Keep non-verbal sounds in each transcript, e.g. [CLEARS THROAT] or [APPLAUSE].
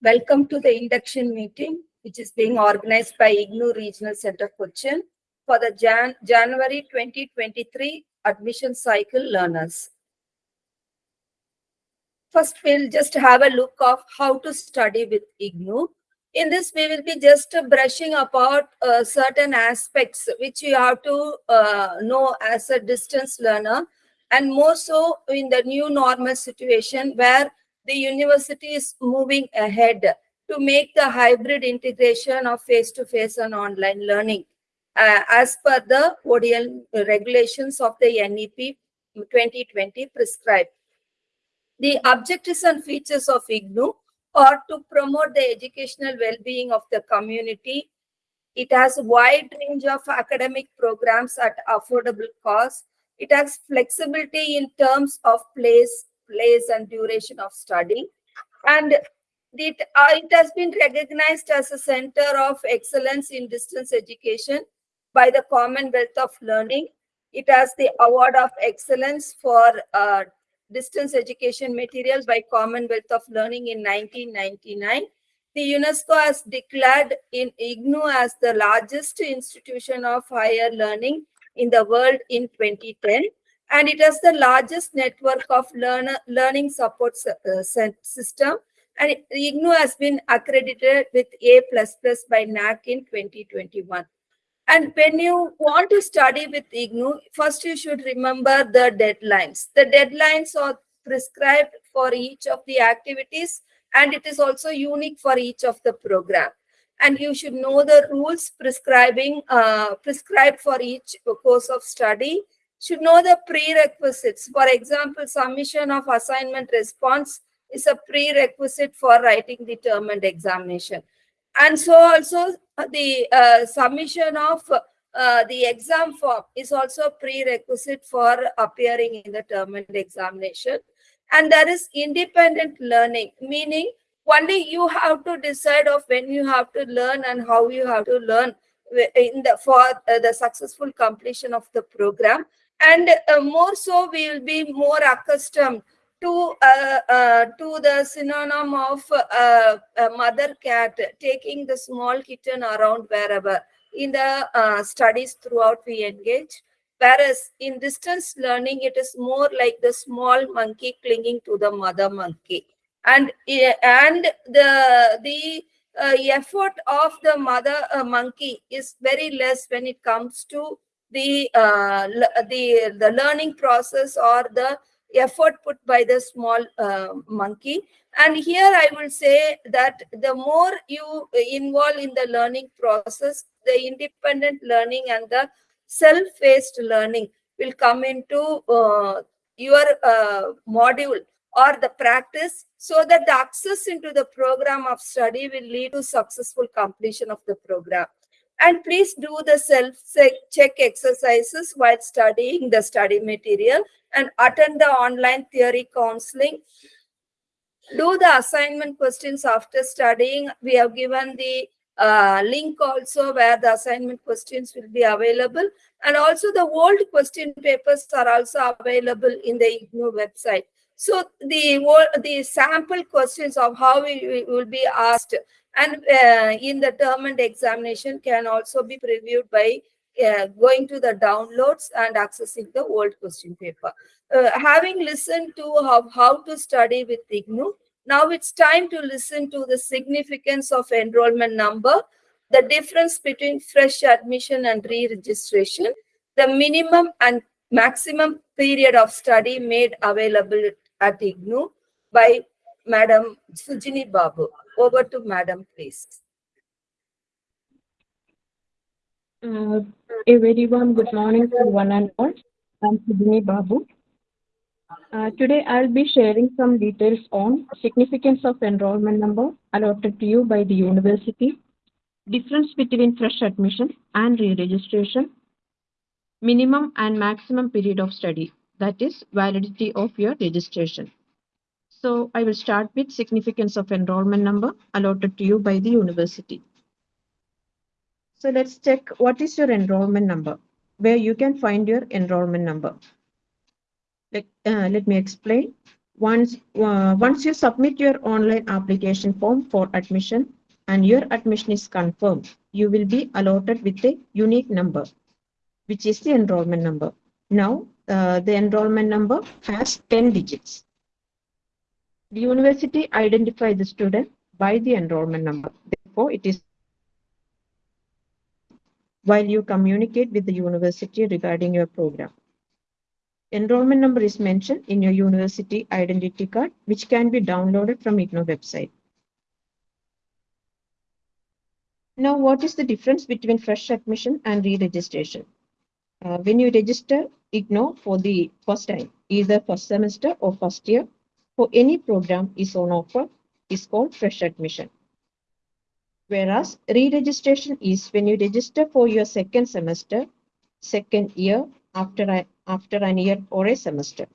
Welcome to the induction meeting, which is being organized by IGNOU Regional Center Cochin for the Jan January 2023 admission cycle learners. First, we'll just have a look of how to study with IGNOU. In this, we will be just brushing about uh, certain aspects which you have to uh, know as a distance learner and more so in the new normal situation where the university is moving ahead to make the hybrid integration of face-to-face -face and online learning uh, as per the ODL regulations of the NEP 2020 prescribed. The objectives and features of IGNOU are to promote the educational well-being of the community. It has a wide range of academic programs at affordable cost. It has flexibility in terms of place, place and duration of study. And it, uh, it has been recognized as a center of excellence in distance education by the Commonwealth of Learning. It has the Award of Excellence for uh, Distance Education Materials by Commonwealth of Learning in 1999. The UNESCO has declared in IGNOU as the largest institution of higher learning in the world in 2010 and it has the largest network of learner, learning support uh, system and IGNOU has been accredited with A++ plus by NAAC in 2021. And when you want to study with IGNOU, first you should remember the deadlines. The deadlines are prescribed for each of the activities and it is also unique for each of the program. And you should know the rules prescribing uh, prescribed for each course of study should know the prerequisites. For example, submission of assignment response is a prerequisite for writing the term and examination. And so also uh, the uh, submission of uh, the exam form is also a prerequisite for appearing in the term and examination. And there is independent learning, meaning only you have to decide of when you have to learn and how you have to learn in the for uh, the successful completion of the program and uh, more so we will be more accustomed to uh, uh, to the synonym of uh, a mother cat taking the small kitten around wherever. In the uh, studies throughout we engage whereas in distance learning it is more like the small monkey clinging to the mother monkey. And and the the uh, effort of the mother monkey is very less when it comes to the uh, the the learning process or the effort put by the small uh, monkey. And here i will say that the more you involve in the learning process the independent learning and the self-paced learning will come into uh, your uh, module or the practice so that the access into the program of study will lead to successful completion of the program and please do the self-check exercises while studying the study material and attend the online theory counseling. Do the assignment questions after studying. We have given the uh, link also where the assignment questions will be available. And also the old question papers are also available in the IGNOU website. So the, the sample questions of how we will be asked and uh, in the term and examination can also be previewed by uh, going to the downloads and accessing the old question paper. Uh, having listened to how, how to study with IGNOU, now it's time to listen to the significance of enrollment number, the difference between fresh admission and re-registration, the minimum and maximum period of study made available at IGNOU by Madam Sujini Babu. Over to Madam, please. Uh, a very warm good morning to one and all. I'm Sujini Babu. Uh, today I'll be sharing some details on significance of enrollment number allotted to you by the university, difference between fresh admission and re-registration, minimum and maximum period of study, that is validity of your registration. So I will start with significance of enrollment number allotted to you by the university. So let's check what is your enrollment number, where you can find your enrollment number. Let, uh, let me explain. Once, uh, once you submit your online application form for admission and your admission is confirmed, you will be allotted with a unique number, which is the enrollment number. Now, uh, the enrollment number has 10 digits. The university identifies the student by the enrollment number. Therefore, it is while you communicate with the university regarding your program. Enrollment number is mentioned in your university identity card, which can be downloaded from IGNOU website. Now, what is the difference between fresh admission and re-registration? Uh, when you register IGNOU for the first time, either first semester or first year, for any program is on offer, is called fresh admission. Whereas re-registration is when you register for your second semester, second year, after, a, after an year or a semester.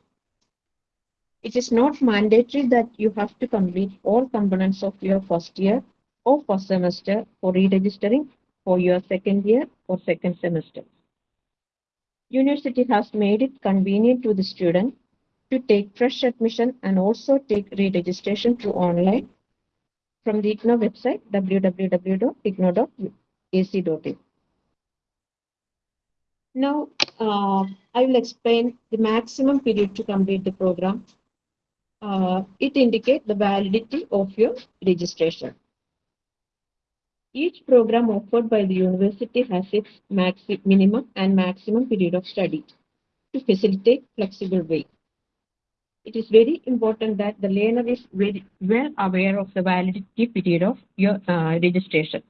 It is not mandatory that you have to complete all components of your first year or first semester for re-registering for your second year or second semester. University has made it convenient to the student to take fresh admission and also take re-registration through online from the IGNOU website www.ignou.ac.in. Now, uh, I will explain the maximum period to complete the program. Uh, it indicates the validity of your registration. Each program offered by the university has its minimum and maximum period of study to facilitate flexible way. It is very important that the learner is very well aware of the validity period of your uh, registration.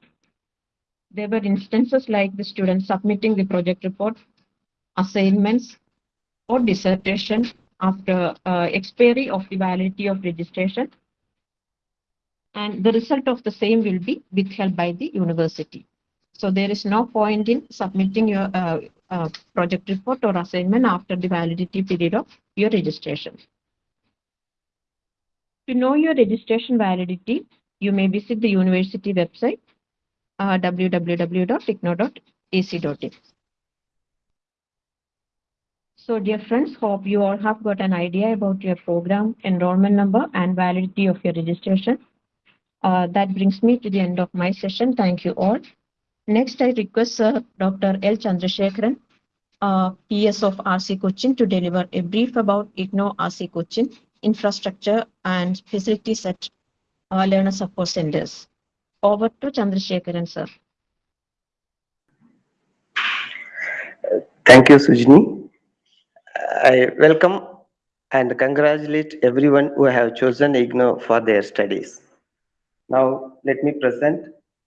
There were instances like the student submitting the project report, assignments, or dissertation after uh, expiry of the validity of registration and the result of the same will be withheld by the university. So there is no point in submitting your uh, uh, project report or assignment after the validity period of your registration. To know your registration validity, you may visit the university website uh, www.ignou.ac.in. So dear friends, hope you all have got an idea about your program, enrollment number and validity of your registration. Uh, that brings me to the end of my session. Thank you all. Next, I request uh, Dr. L. Chandrasekharan, uh, PS of RC Cochin, to deliver a brief about IGNOU RC Cochin infrastructure and facilities at uh, learner support centers. Over to Chandrasekharan, sir. Thank you, Sujini. I welcome and congratulate everyone who have chosen IGNOU for their studies. Now, let me present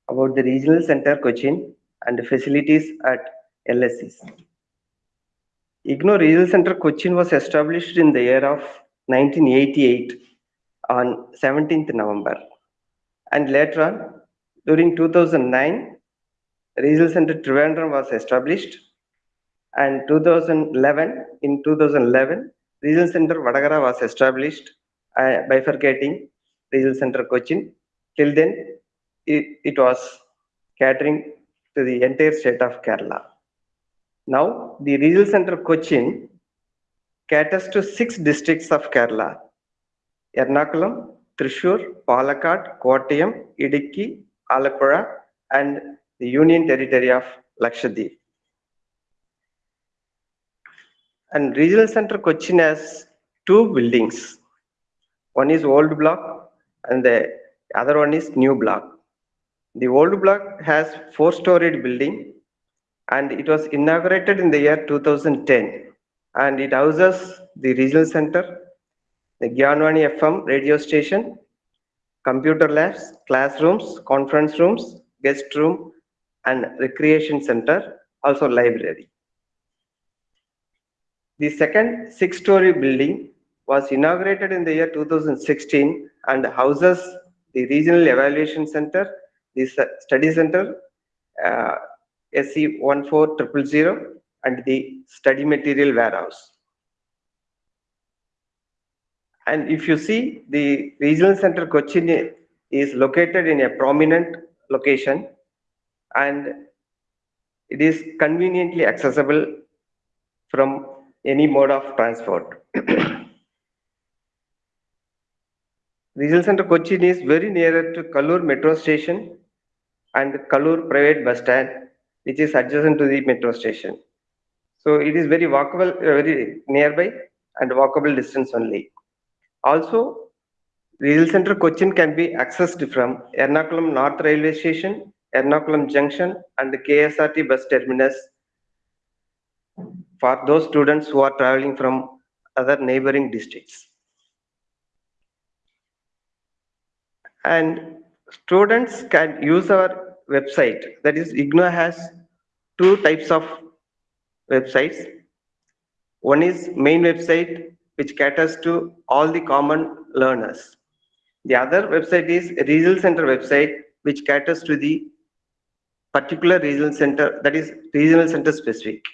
about the Regional Center Cochin and the facilities at LSCs. IGNOU Regional Center Cochin was established in the year of 1988 on 17th November. And later on, during 2009, Regional Center Trivandrum was established. And 2011, in 2011, Regional Center Vadagara was established, uh, bifurcating Regional Center Cochin Till then, it, it was catering to the entire state of Kerala. Now, the regional center Cochin caters to six districts of Kerala. Ernakulam, Thrissur, Palakkad, Kottayam, Idukki, Alappuzha, and the Union Territory of Lakshadweep. And regional center Cochin has two buildings. One is old block and the other one is new block. The old block has four-storied building and it was inaugurated in the year 2010 and it houses the regional center, the Gyanvani FM radio station, computer labs, classrooms, conference rooms, guest room and recreation center, also library. The second six-story building was inaugurated in the year 2016 and houses the Regional Evaluation Center, the Study Center, uh, SC 14000 and the Study Material Warehouse. And if you see, the Regional Center Cochin is located in a prominent location and it is conveniently accessible from any mode of transport. [CLEARS THROAT] Regional Center Cochin is very near to Kaloor metro station and Kaloor private bus stand, which is adjacent to the metro station. So it is very walkable, uh, very nearby and walkable distance only. Also, Regional Center Cochin can be accessed from Ernakulam North Railway Station, Ernakulam Junction and the KSRT bus terminus for those students who are traveling from other neighboring districts. And students can use our website. That is, IGNOU has two types of websites. One is main website, which caters to all the common learners. The other website is regional center website, which caters to the particular regional center, that is regional center specific.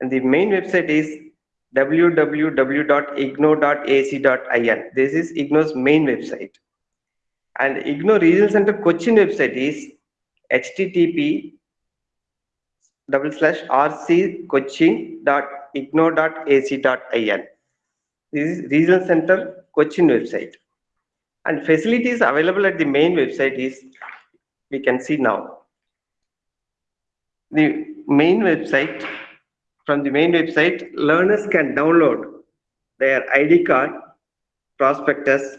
And the main website is www.ignou.ac.in. This is IGNOU's main website. And IGNOU Regional Center Cochin website is http double slash rccochin.ignou.ac.in. This is Regional Center Cochin website. And facilities available at the main website is, we can see now. The main website, from the main website, learners can download their ID card, prospectus,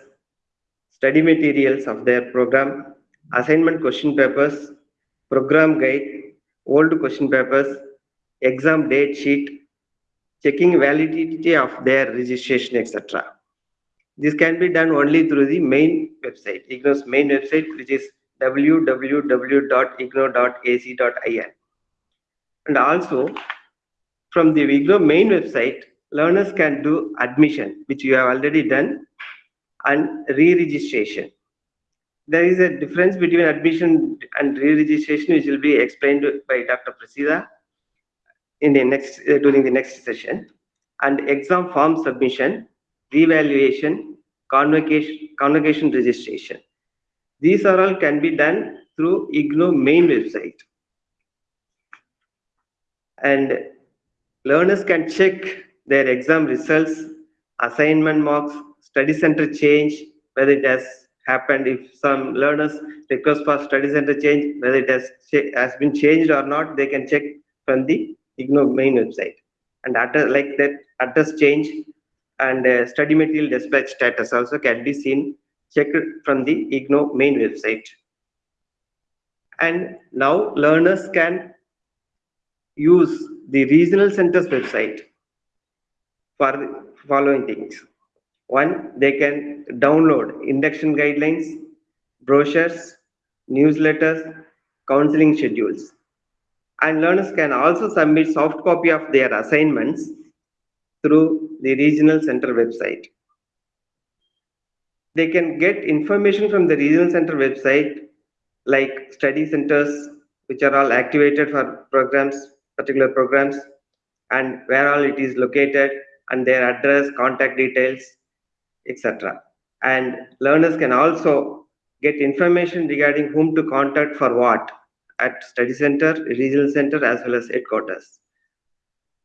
study materials of their program, assignment question papers, program guide, old question papers, exam date sheet, checking validity of their registration, etc. This can be done only through the main website, IGNOU's main website, which is www.ignou.ac.in. And also, from the IGNOU main website, learners can do admission, which you have already done, and re-registration. There is a difference between admission and re-registration, which will be explained by Dr. Prasida in the next uh, during the next session. And exam form submission, revaluation, convocation, convocation registration. These are all can be done through IGNOU main website. And learners can check their exam results, assignment marks, study center change, whether it has happened, if some learners request for study center change, whether it has, has been changed or not, they can check from the IGNOU main website. And address, like that address change and uh, study material dispatch status also can be seen checked from the IGNOU main website. And now learners can use the regional centers website for the following things. One, they can download induction guidelines, brochures, newsletters, counseling schedules. And learners can also submit soft copy of their assignments through the regional center website. They can get information from the regional center website like study centers, which are all activated for programs, particular programs, and where all it is located, and their address, contact details, etc. And learners can also get information regarding whom to contact for what at study center, regional center, as well as headquarters.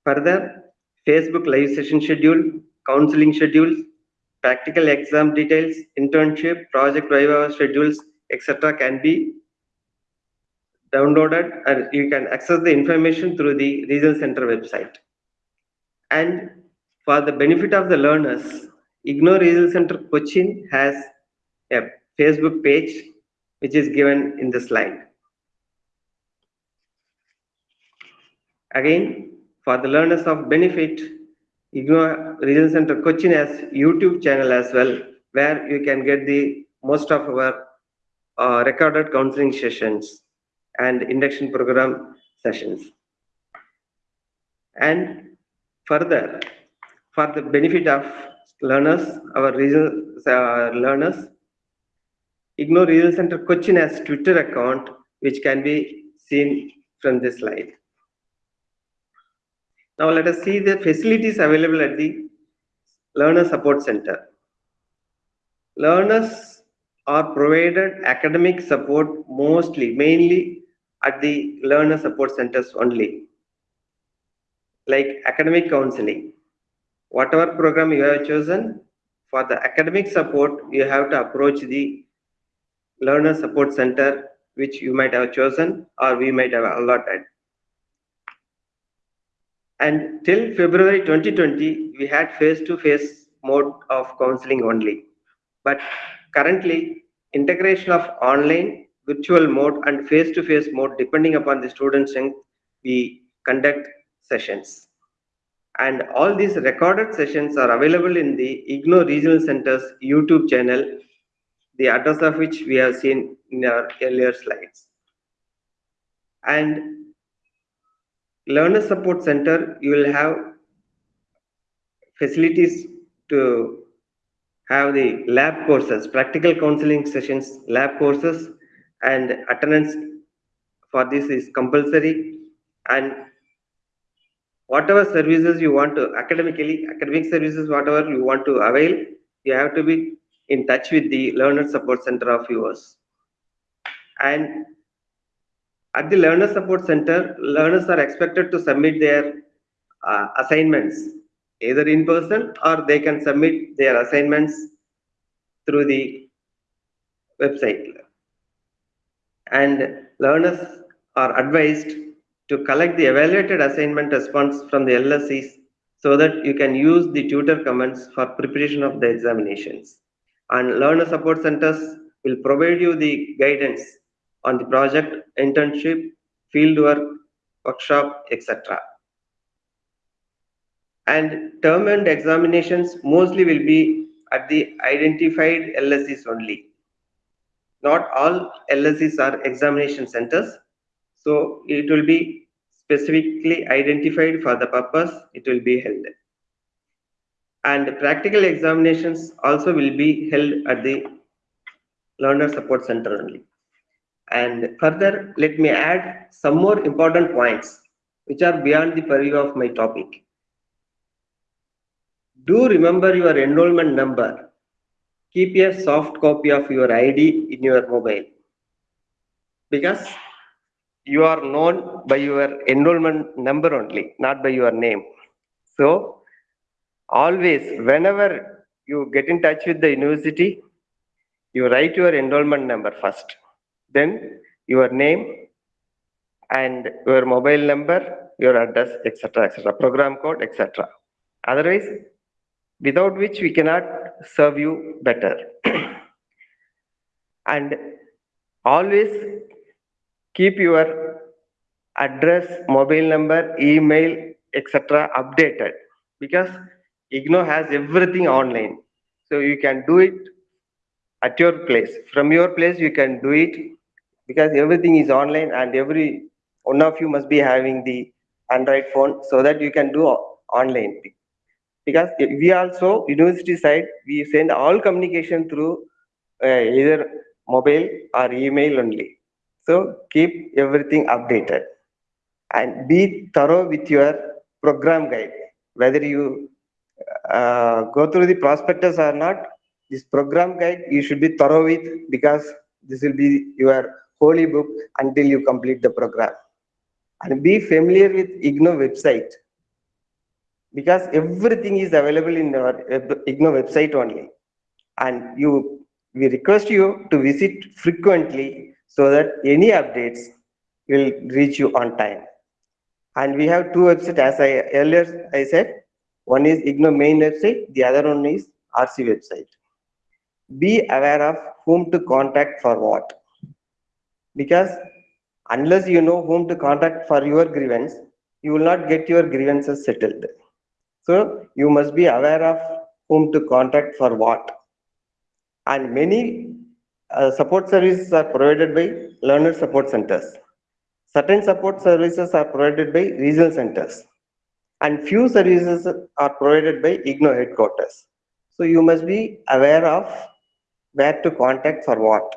Further, Facebook live session schedule, counseling schedules, practical exam details, internship, project viva schedules, etc. can be downloaded and you can access the information through the regional center website. And for the benefit of the learners, IGNOU Regional Center Cochin has a Facebook page which is given in the slide. Again, for the learners of benefit, IGNOU Regional Center Cochin has YouTube channel as well, where you can get the most of our uh, recorded counseling sessions and induction program sessions. And further, for the benefit of learners, our regional uh, learners, IGNOU Regional Center Cochin has Twitter account, which can be seen from this slide. Now let us see the facilities available at the Learner Support Center. Learners are provided academic support mostly, mainly at the Learner Support Centers only, like academic counseling. Whatever program you have chosen, for the academic support, you have to approach the learner support center, which you might have chosen or we might have allotted. And till February 2020, we had face-to-face mode of counseling only. But currently, integration of online, virtual mode and face-to-face mode, depending upon the student strength, we conduct sessions. And all these recorded sessions are available in the IGNOU Regional Center's YouTube channel, the address of which we have seen in our earlier slides. And Learner Support Center, you will have facilities to have the lab courses, practical counseling sessions, lab courses, and attendance for this is compulsory. And whatever services you want to academically, academic services, whatever you want to avail, you have to be in touch with the Learner Support Center of yours. And at the Learner Support Center, learners are expected to submit their uh, assignments either in person or they can submit their assignments through the website. And learners are advised to collect the evaluated assignment response from the LSCs so that you can use the tutor comments for preparation of the examinations. And learner support centers will provide you the guidance on the project, internship, fieldwork, workshop, etc. And term and examinations mostly will be at the identified LSCs only. Not all LSCs are examination centers. So it will be specifically identified for the purpose it will be held. And practical examinations also will be held at the learner support center only. And further, let me add some more important points which are beyond the purview of my topic. Do remember your enrollment number. Keep a soft copy of your ID in your mobile because you are known by your enrollment number only, not by your name. So, always, whenever you get in touch with the university, you write your enrollment number first then your name and your mobile number, your address, etc., etc., program code, etc. Otherwise, without which we cannot serve you better. [CLEARS THROAT] and always keep your address, mobile number, email, etc. updated because IGNOU has everything online. So you can do it at your place. From your place, you can do it because everything is online and every one of you must be having the Android phone so that you can do online. Because we also, university side, we send all communication through uh, either mobile or email only. So keep everything updated and be thorough with your program guide. Whether you uh, go through the prospectus or not, this program guide you should be thorough with because this will be your holy book until you complete the program. And be familiar with IGNOU website because everything is available in our IGNOU website only. And you, we request you to visit frequently so that any updates will reach you on time. And we have two websites, as I earlier I said, one is IGNOU main website, the other one is RC website. Be aware of whom to contact for what because unless you know whom to contact for your grievance, you will not get your grievances settled. So you must be aware of whom to contact for what. And many uh, support services are provided by learner support centers. Certain support services are provided by regional centers. And few services are provided by IGNOU headquarters. So you must be aware of where to contact for what.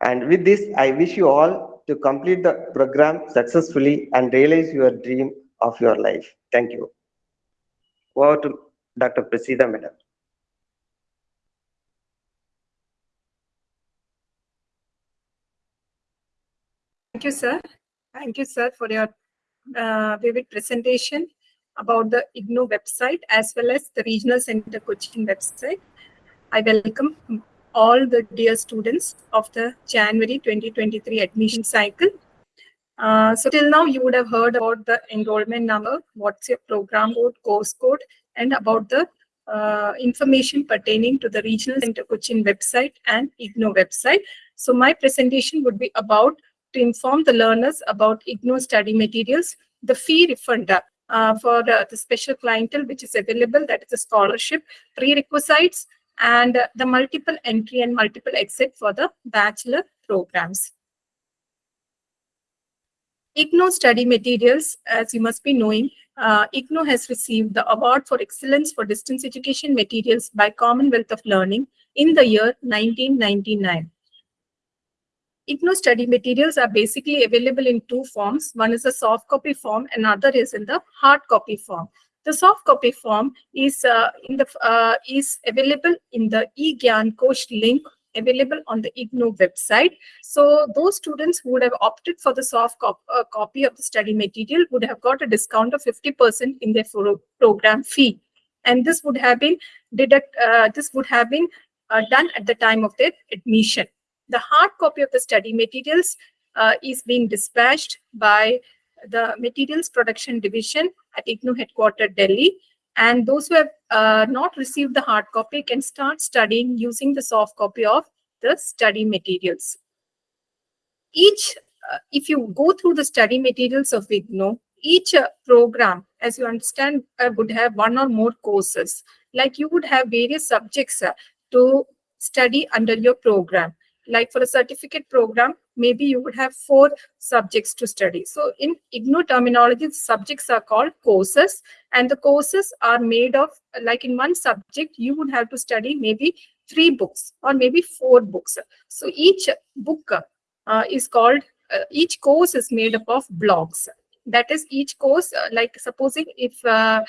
And with this, I wish you all to complete the program successfully and realize your dream of your life. Thank you. Over to Dr. Prasida, Madam. Thank you, sir. Thank you, sir, for your uh, vivid presentation about the IGNOU website as well as the Regional Center Cochin website. I welcome all the dear students of the January 2023 admission cycle. Uh, so till now, you would have heard about the enrollment number, what's your program code, course code, and about the uh, information pertaining to the Regional Center Cochin website and IGNOU website. So my presentation would be about to inform the learners about IGNOU study materials, the fee refund uh, for the, the special clientele which is available, that is a scholarship, prerequisites, and uh, the multiple entry and multiple exit for the bachelor programs. IGNOU study materials, as you must be knowing, uh, IGNOU has received the Award for Excellence for Distance Education Materials by Commonwealth of Learning in the year 1999. IGNOU study materials are basically available in two forms. One is a soft copy form, another is in the hard copy form. The soft copy form is uh, in the uh, is available in the eGyan Kosh link available on the IGNOU website. So those students who would have opted for the soft cop uh, copy of the study material would have got a discount of 50% in their program fee. And this would have been deduct, uh, this would have been uh, done at the time of their admission. The hard copy of the study materials uh, is being dispatched by the Materials Production Division at IGNOU headquartered Delhi. And those who have uh, not received the hard copy can start studying using the soft copy of the study materials. Each, uh, if you go through the study materials of IGNOU, each uh, program, as you understand, uh, would have one or more courses. Like you would have various subjects uh, to study under your program like for a certificate program, maybe you would have four subjects to study. So in IGNOU terminology, subjects are called courses and the courses are made of, like in one subject, you would have to study maybe three books or maybe four books. So each book uh, is called, uh, each course is made up of blocks. That is each course, uh, like supposing if uh,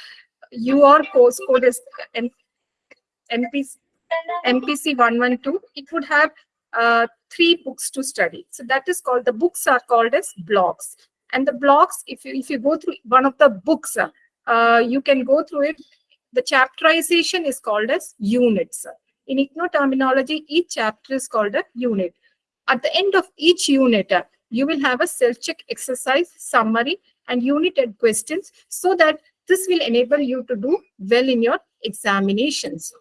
your course code is MPC, MPC 112, it would have uh, three books to study. So that is called, the books are called as blocks. And the blocks, if you, if you go through one of the books, uh, you can go through it. The chapterization is called as units. In IGNOU terminology, each chapter is called a unit. At the end of each unit, uh, you will have a self-check exercise, summary, and unit questions so that this will enable you to do well in your examinations.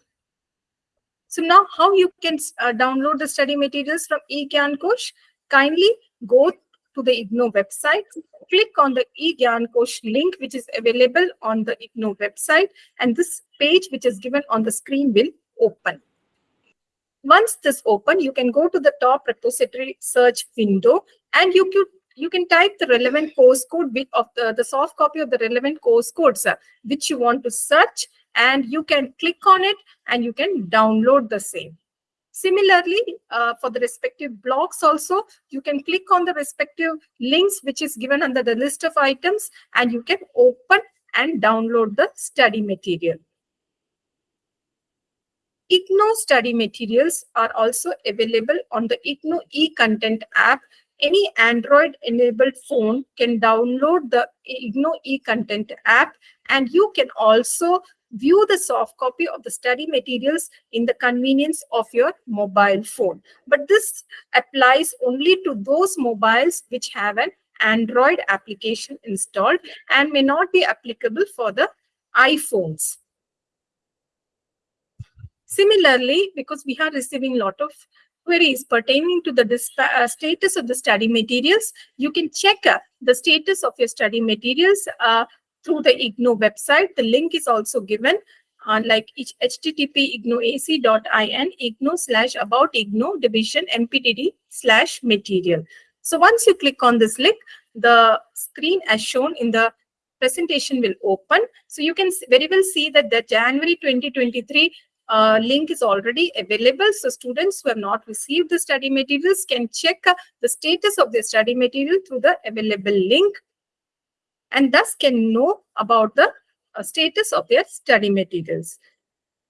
So now how you can uh, download the study materials from eGyan Kosh? Kindly go to the IGNOU website, click on the eGyan Kosh link, which is available on the IGNOU website, and this page, which is given on the screen, will open. Once this open, you can go to the top repository search window, and you could you can type the relevant course code of the, the soft copy of the relevant course codes uh, which you want to search and you can click on it and you can download the same. Similarly, uh, for the respective blocks also, you can click on the respective links which is given under the list of items and you can open and download the study material. IGNOU study materials are also available on the IGNOU e-content app. Any Android-enabled phone can download the IGNOU e-content app and you can also view the soft copy of the study materials in the convenience of your mobile phone. But this applies only to those mobiles which have an Android application installed and may not be applicable for the iPhones. Similarly, because we are receiving a lot of queries pertaining to the uh, status of the study materials, you can check uh, the status of your study materials uh, through the IGNOU website. The link is also given on like http ignouac.in IGNOU slash about IGNOU division MPTD slash material. So once you click on this link, the screen as shown in the presentation will open. So you can very well see that the January 2023 uh, link is already available. So students who have not received the study materials can check uh, the status of their study material through the available link and thus can know about the uh, status of their study materials.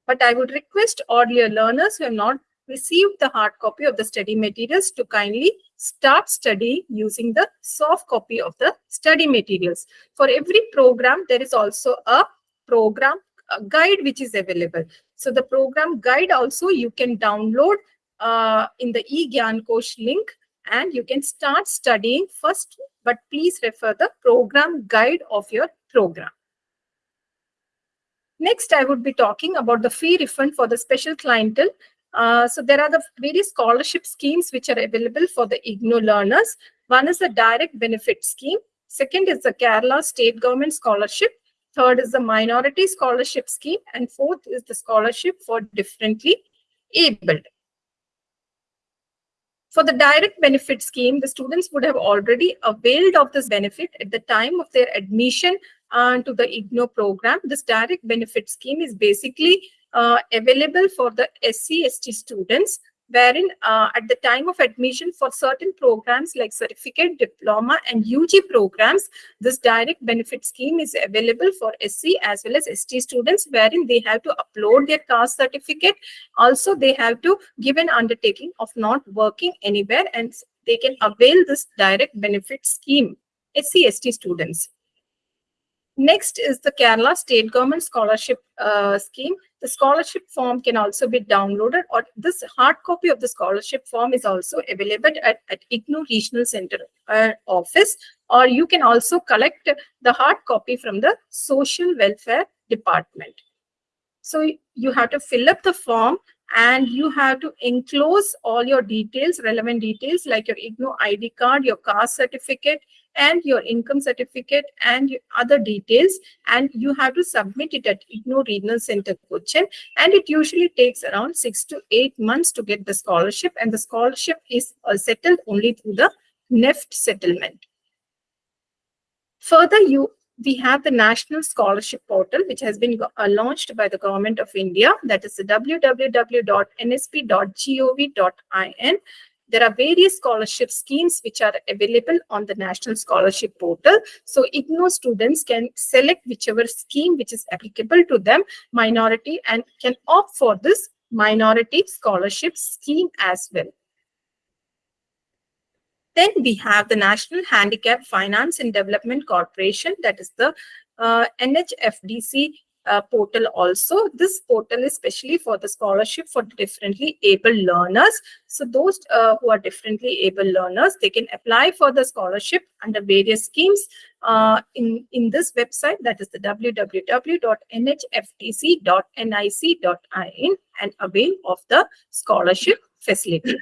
But I would request all your learners who have not received the hard copy of the study materials to kindly start studying using the soft copy of the study materials. For every program, there is also a program a guide which is available. So the program guide also you can download uh, in the eGyan Kosh link and you can start studying first, but please refer the program guide of your program. Next, I would be talking about the fee refund for the special clientele. Uh, so there are the various scholarship schemes which are available for the IGNOU learners. One is the direct benefit scheme. Second is the Kerala state government scholarship. Third is the minority scholarship scheme. And fourth is the scholarship for differently abled. For the direct benefit scheme, the students would have already availed of this benefit at the time of their admission uh, to the IGNOU program. This direct benefit scheme is basically uh, available for the SC, ST students wherein uh, at the time of admission for certain programs like certificate, diploma and UG programs, this direct benefit scheme is available for SC as well as ST students wherein they have to upload their caste certificate. Also, they have to give an undertaking of not working anywhere and they can avail this direct benefit scheme, SC, ST students. Next is the Kerala State Government Scholarship uh, Scheme. The scholarship form can also be downloaded or this hard copy of the scholarship form is also available at, at IGNOU Regional Center uh, office or you can also collect the hard copy from the Social Welfare Department. So you have to fill up the form and you have to enclose all your details, relevant details like your IGNOU ID card, your caste certificate, and your income certificate and other details and you have to submit it at IGNOU Regional Center Cochin and it usually takes around six to eight months to get the scholarship and the scholarship is uh, settled only through the NEFT settlement. Further, you we have the National Scholarship Portal, which has been uh, launched by the Government of India. That is www.nsp.gov.in. There are various scholarship schemes which are available on the National Scholarship Portal. So IGNOU students can select whichever scheme which is applicable to them, minority, and can opt for this minority scholarship scheme as well. Then we have the National Handicap Finance and Development Corporation, that is the uh, NHFDC uh, portal also. This portal is especially for the scholarship for differently able learners. So those uh, who are differently able learners, they can apply for the scholarship under various schemes uh, in, in this website, that is the www.nhfdc.nic.in and avail of the scholarship facility.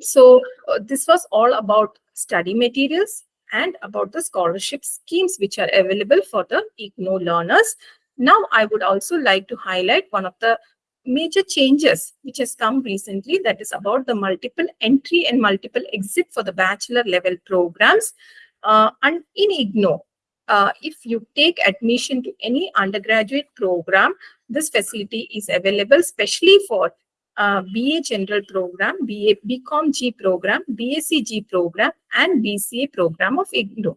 So uh, this was all about study materials and about the scholarship schemes which are available for the IGNOU learners. Now, I would also like to highlight one of the major changes which has come recently that is about the multiple entry and multiple exit for the bachelor level programs. Uh, and in IGNOU, uh, if you take admission to any undergraduate program, this facility is available especially for uh, BA General Program, BA BCom G Program, BSc G Program, and BCA Program of IGNOU.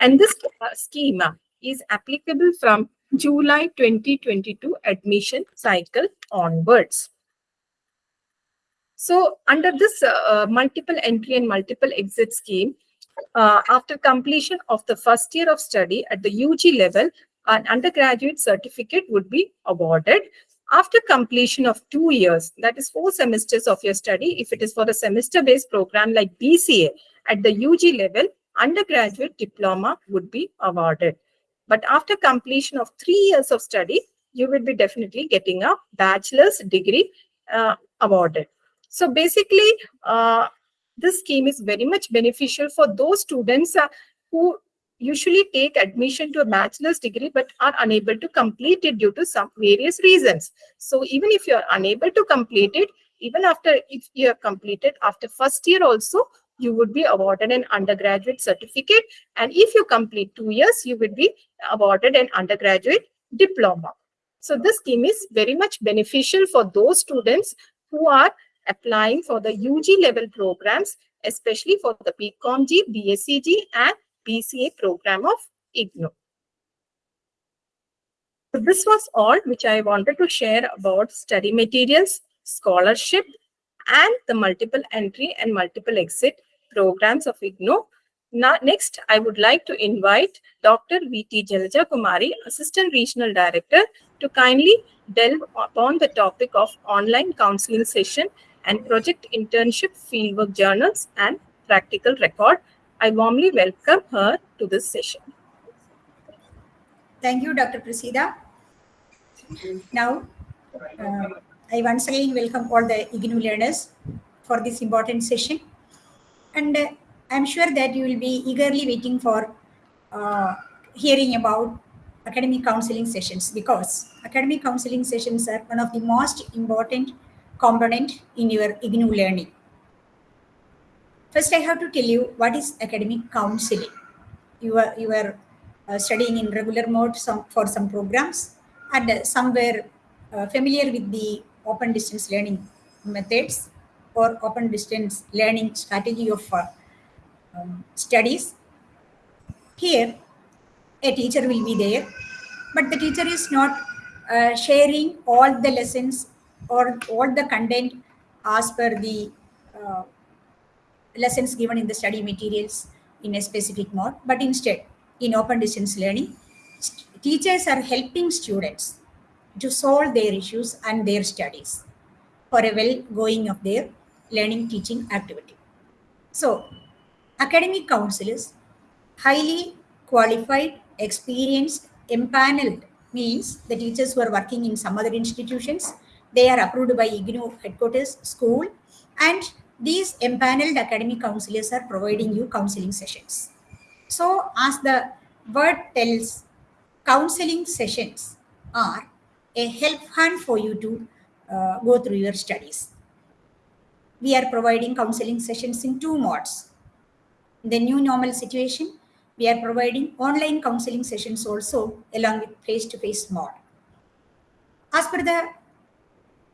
And this uh, schema is applicable from July 2022 admission cycle onwards. So under this uh, uh, multiple entry and multiple exit scheme, uh, after completion of the first year of study at the UG level, an undergraduate certificate would be awarded. After completion of two years, that is four semesters of your study, if it is for a semester-based program like BCA at the UG level, undergraduate diploma would be awarded. But after completion of three years of study, you will be definitely getting a bachelor's degree uh, awarded. So basically, uh, this scheme is very much beneficial for those students uh, who usually take admission to a bachelor's degree but are unable to complete it due to some various reasons. So even if you are unable to complete it, even after if you have completed after first year also, you would be awarded an undergraduate certificate. And if you complete two years, you would be awarded an undergraduate diploma. So this scheme is very much beneficial for those students who are applying for the UG level programs, especially for the BComG, BScG and BCA program of IGNOU. So this was all which I wanted to share about study materials scholarship, and the multiple entry and multiple exit programs of IGNOU. Now, next, I would like to invite Dr. V.T. Jalaja Kumari, Assistant Regional Director, to kindly delve upon the topic of online counseling session and project internship fieldwork journals and practical record. I warmly welcome her to this session. Thank you, Dr. Prasida. Now, uh, I once again welcome all the IGNOU learners for this important session. And uh, I'm sure that you will be eagerly waiting for uh, hearing about academic counseling sessions because academic counseling sessions are one of the most important component in your IGNOU learning. First, I have to tell you what is academic counseling. You are, you are uh, studying in regular mode some, for some programs and uh, some uh, familiar with the open distance learning methods or open distance learning strategy of uh, um, studies. Here, a teacher will be there, but the teacher is not uh, sharing all the lessons or all the content as per the uh, lessons given in the study materials in a specific mode, but instead in open distance learning, teachers are helping students to solve their issues and their studies for a well going of their learning teaching activity. So academic counselors, highly qualified, experienced, empaneled means the teachers who are working in some other institutions, they are approved by IGNOU headquarters school and these empaneled academic counselors are providing you counseling sessions. So as the word tells, counseling sessions are a help hand for you to uh, go through your studies. We are providing counseling sessions in two modes. In the new normal situation, we are providing online counseling sessions also along with face-to-face -face mode. As per the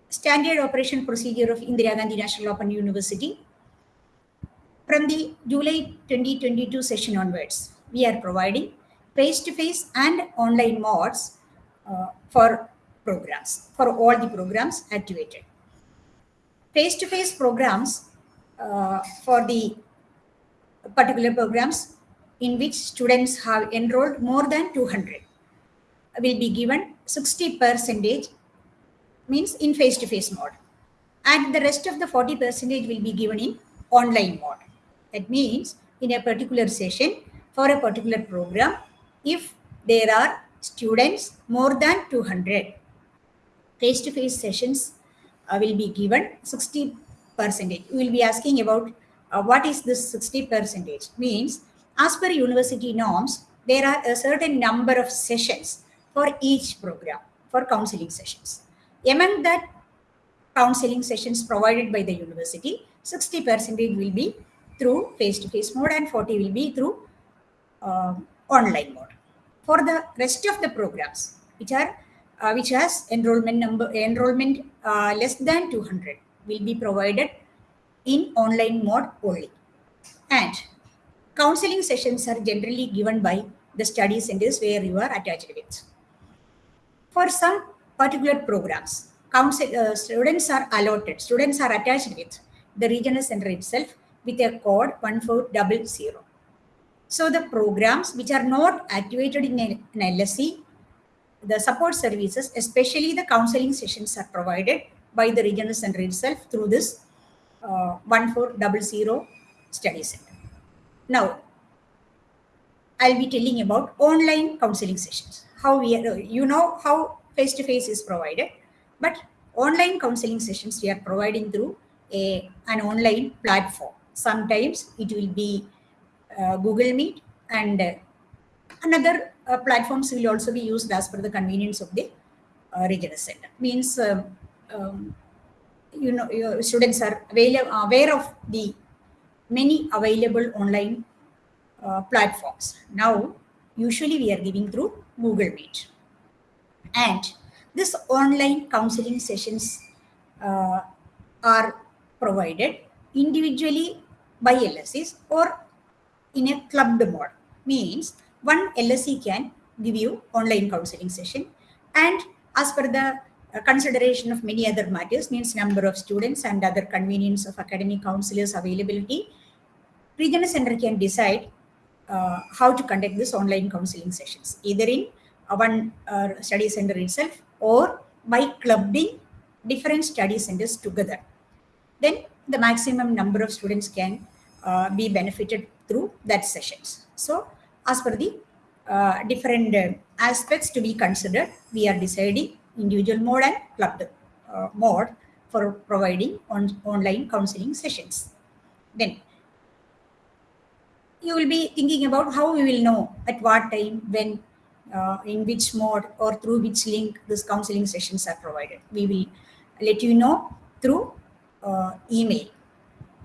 standard operation procedure of Indira Gandhi National Open University, from the July 2022 session onwards, we are providing face-to-face -face and online modes uh, for programs, for all the programs activated. Face-to-face -face programs uh, for the particular programs in which students have enrolled more than 200 will be given 60 percentage means in face-to-face -face mode and the rest of the 40 percentage will be given in online mode that means in a particular session for a particular program if there are students more than 200 face-to-face -face sessions uh, will be given 60 percentage. We will be asking about uh, what is this 60 percentage? Means as per university norms there are a certain number of sessions for each program for counseling sessions. Among that counseling sessions provided by the university 60 percentage will be through face-to-face -face mode and 40 will be through uh, online mode. For the rest of the programs, which are uh, which has enrollment number enrollment uh, less than 200, will be provided in online mode only. And counseling sessions are generally given by the study centers where you are attached with. For some particular programs, counsel, uh, students are allotted, students are attached with the regional center itself with a code 1400. So the programs which are not activated in an LSC, the support services, especially the counseling sessions are provided by the regional center itself through this uh, 1400 study center. Now, I'll be telling about online counseling sessions. How we are, you know how face-to-face -face is provided, but online counseling sessions we are providing through a, an online platform. Sometimes it will be uh, Google Meet and uh, another uh, platforms will also be used as per the convenience of the uh, regional center. Means, um, um, you know, your students are aware of the many available online uh, platforms. Now, usually we are giving through Google Meet. And this online counseling sessions uh, are provided individually by LSCs or in a clubbed mode. Means one LSC can give you online counseling session and as per the uh, consideration of many other matters means number of students and other convenience of academic counselors availability, regional center can decide uh, how to conduct this online counseling sessions, either in uh, one uh, study center itself or by clubbing different study centers together. Then the maximum number of students can uh, be benefited through that sessions. So as per the uh, different uh, aspects to be considered, we are deciding individual mode and clubbed uh, mode for providing on online counseling sessions. Then you will be thinking about how we will know at what time, when, uh, in which mode or through which link these counseling sessions are provided. We will let you know through uh, email.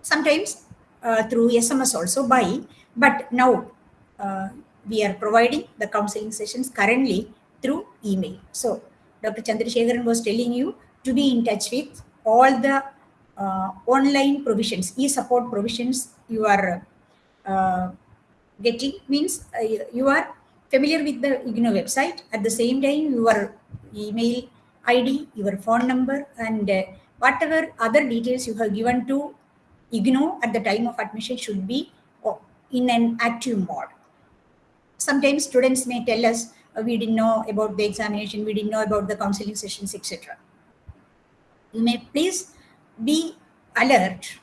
Sometimes uh, through SMS also by, but now uh, we are providing the counseling sessions currently through email. So Dr. Chandrasekharan was telling you to be in touch with all the uh, online provisions, e-support provisions you are uh, getting means uh, you are familiar with the IGNOU website. At the same time, your email ID, your phone number, and uh, whatever other details you have given to IGNOU at the time of admission should be uh, in an active mode. Sometimes students may tell us, uh, we didn't know about the examination, we didn't know about the counseling sessions, etc. You may please be alert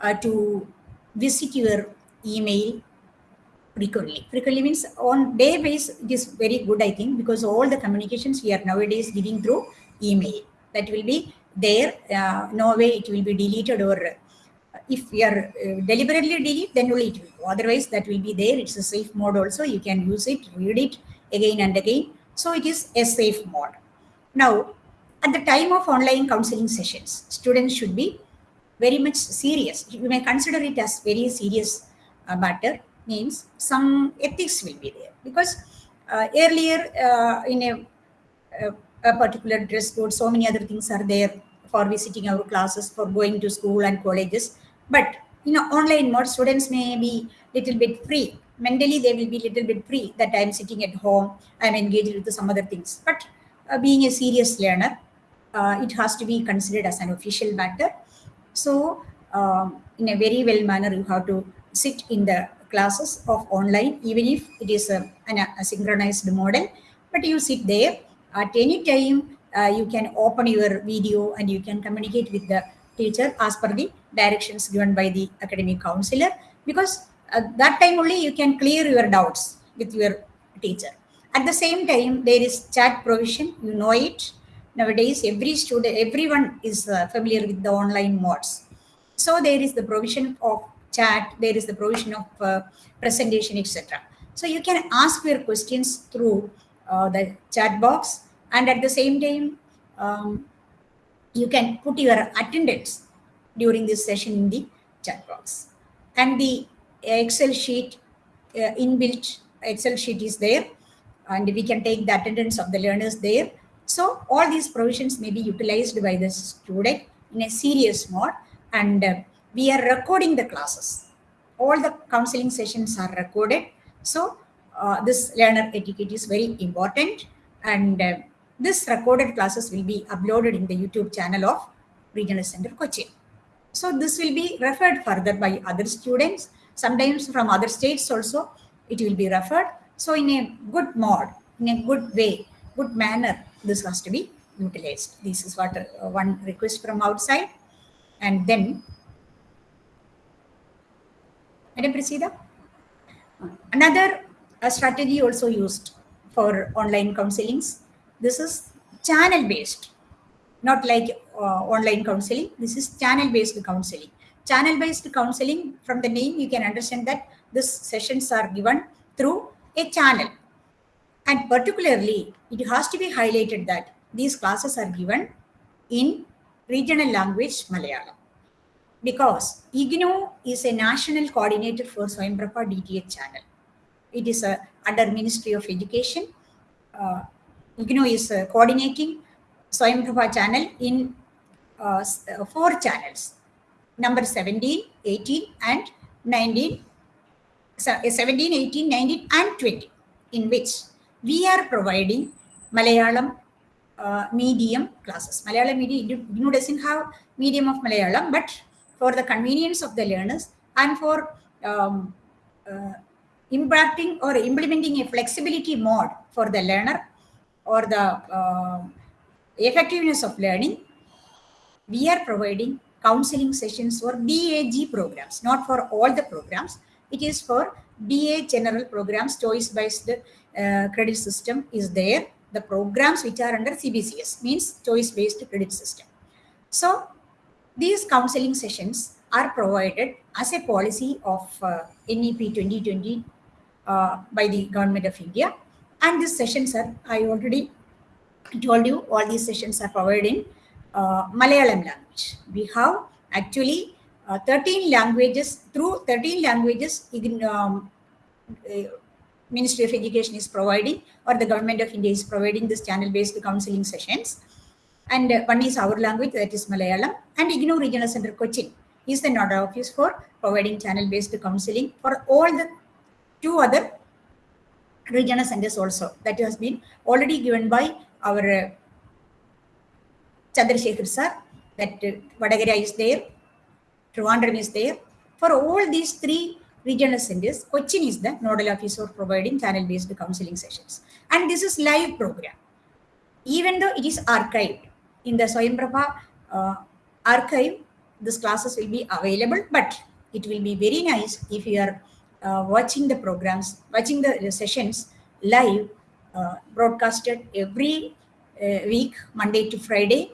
uh, to visit your email frequently. Frequently means on day base, it is very good, I think, because all the communications we are nowadays giving through email. That will be there. Uh, no way it will be deleted or if we are uh, deliberately delete, then only it will go. Otherwise, that will be there. It's a safe mode also. You can use it, read it again and again. So it is a safe mode. Now, at the time of online counseling sessions, students should be very much serious. You may consider it as very serious uh, matter means some ethics will be there because uh, earlier uh, in a, a, a, particular dress code, so many other things are there for visiting our classes, for going to school and colleges. But you know, online mode, students may be little bit free. Mentally, they will be little bit free that I'm sitting at home, I'm engaged with some other things. But uh, being a serious learner, uh, it has to be considered as an official matter. So um, in a very well manner, you have to sit in the classes of online, even if it is a, an, a synchronized model, but you sit there at any time, uh, you can open your video and you can communicate with the teacher as per the directions given by the academic counselor, because at that time only you can clear your doubts with your teacher. At the same time, there is chat provision, you know it. Nowadays, every student, everyone is uh, familiar with the online modes. So there is the provision of chat, there is the provision of uh, presentation, etc. So you can ask your questions through uh, the chat box and at the same time, um, you can put your attendance during this session in the chat box. And the Excel sheet, uh, inbuilt Excel sheet is there and we can take the attendance of the learners there. So all these provisions may be utilized by the student in a serious mode and uh, we are recording the classes. All the counseling sessions are recorded. So uh, this learner etiquette is very important and uh, this recorded classes will be uploaded in the YouTube channel of Regional Center Cochin. So this will be referred further by other students, sometimes from other states also it will be referred. So in a good mode, in a good way, good manner, this has to be utilized. This is what uh, one request from outside. And then Madam Prasida. Another uh, strategy also used for online counselings. This is channel based, not like online counseling. This is channel based counseling. Channel based counseling, from the name, you can understand that these sessions are given through a channel. And particularly, it has to be highlighted that these classes are given in regional language Malayalam because IGNOU is a national coordinator for Swayamprabha DTH channel. It is uh, under Ministry of Education. Uh, IGNOU is uh, coordinating Swayamprabha channel in uh, uh, four channels, number 17, 18 and 19, so, uh, 17, 18, 19 and 20, in which we are providing Malayalam uh, medium classes. Malayalam medium, IGNOU doesn't have medium of Malayalam, but for the convenience of the learners and for um, uh, impacting or implementing a flexibility mode for the learner or the uh, effectiveness of learning, we are providing counseling sessions for BAG programs, not for all the programs. It is for BA general programs, choice-based uh, credit system is there. The programs which are under CBCS means choice-based credit system. So these counseling sessions are provided as a policy of uh, NEP 2020 uh, by the government of India. And these sessions are, I already told you, all these sessions are provided in Malayalam language. We have actually uh, 13 languages, through 13 languages, um, uh, Ministry of Education is providing or the government of India is providing this channel-based counseling sessions. And uh, one is our language, that is Malayalam. And IGNOU Regional Center Cochin is the nodal office for providing channel-based counseling for all the two other regional centers also. That has been already given by our uh, Chandrasekhar sir, that uh, Vadakara is there, Trivandrum is there. For all these three regional centers, Cochin is the nodal officer providing channel-based counseling sessions. And this is live program. Even though it is archived in the Swayamprabha uh, archive, these classes will be available, but it will be very nice if you are uh, watching the programs, watching the, the sessions live, uh, broadcasted every uh, week, Monday to Friday,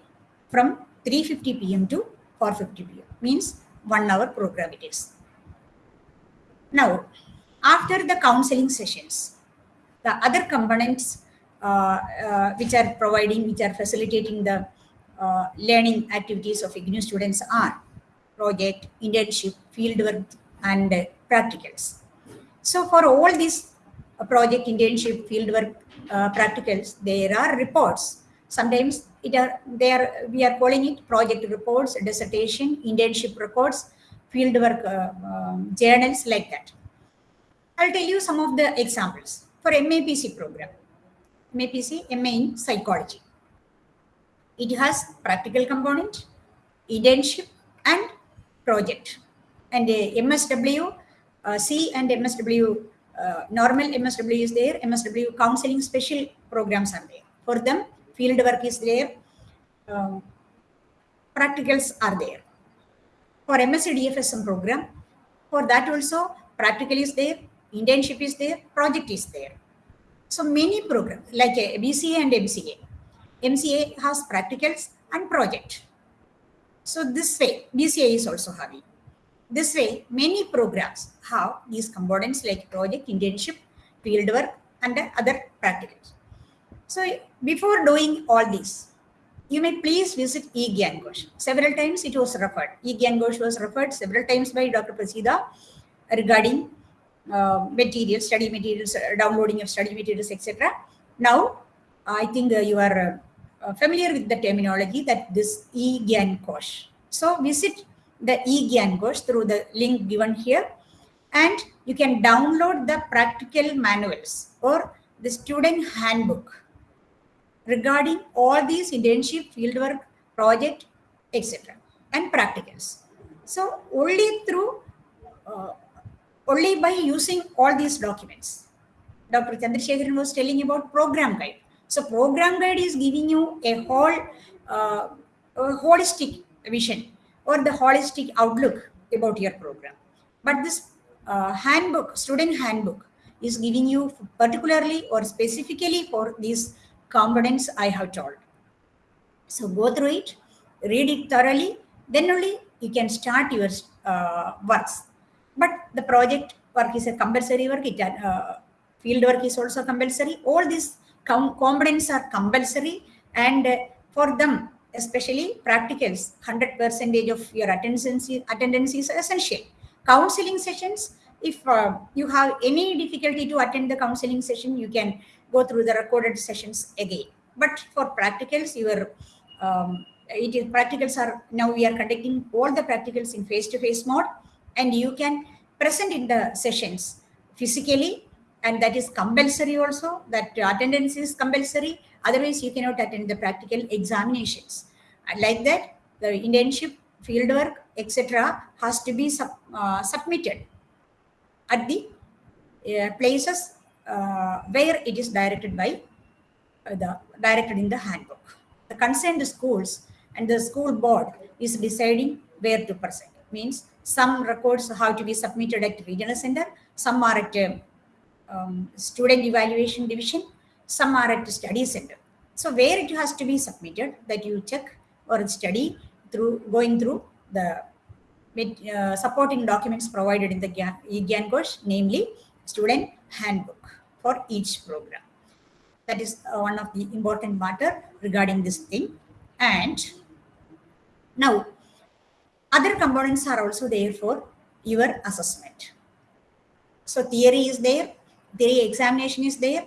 from 3.50 p.m. to 4.50 p.m. Means one hour program it is. Now, after the counseling sessions, the other components uh, uh, which are providing, which are facilitating the uh, learning activities of IGNOU students are project, internship, fieldwork, and practicals. So for all these uh, project, internship, fieldwork, uh, practicals, there are reports. Sometimes it are they are we are calling it project reports, dissertation, internship records, fieldwork uh, um, journals like that. I'll tell you some of the examples for MAPC program. MAPC, MA in psychology. It has practical component, internship, and project. And uh, MSW, uh, C and MSW, uh, normal MSW is there, MSW counseling special programs are there. For them, field work is there, um, practicals are there. For MSc DFSM program, for that also practical is there, internship is there, project is there. So many programs like BCA and MCA. MCA has practicals and project. So this way, BCA is also having. This way, many programs have these components like project, internship, fieldwork, and other practicals. So before doing all this, you may please visit eGyanKosh. Several times it was referred. eGyanKosh was referred several times by Dr. Prasida regarding uh, materials, study materials, uh, downloading of study materials, etc. Now, I think uh, you are uh, familiar with the terminology that this eGyanKosh. So visit the eGyanKosh through the link given here and you can download the practical manuals or the student handbook regarding all these internship, fieldwork, project, etc. and practicals. So only through, uh, only by using all these documents. Dr. Chandrasekharan was telling about program guide. So program guide is giving you a whole uh, a holistic vision or the holistic outlook about your program. But this uh, handbook, student handbook, is giving you particularly or specifically for these components I have told. So go through it, read it thoroughly, then only you can start your uh, works. But the project work is a compulsory work, it, uh, field work is also compulsory. All these com components are compulsory and uh, for them, especially practicals, 100 percentage of your attendance, attendance is essential. Counseling sessions, if uh, you have any difficulty to attend the counseling session, you can go through the recorded sessions again. But for practicals, your um, it is practicals are now we are conducting all the practicals in face-to-face -face mode, and you can present in the sessions physically and that is compulsory also, that attendance is compulsory. Otherwise, you cannot attend the practical examinations. Like that, the internship, fieldwork, etc. has to be sub, uh, submitted at the uh, places where it is directed by uh, the directed in the handbook. The concerned schools and the school board is deciding where to present. It Means some records have to be submitted at regional center, some are at um, um, student evaluation division, some are at study center. So where it has to be submitted, that you check or study through going through the uh, supporting documents provided in the Gyan- course, namely student handbook for each program. That is uh, one of the important matter regarding this thing. And now, other components are also there for your assessment. So theory is there, theory examination is there,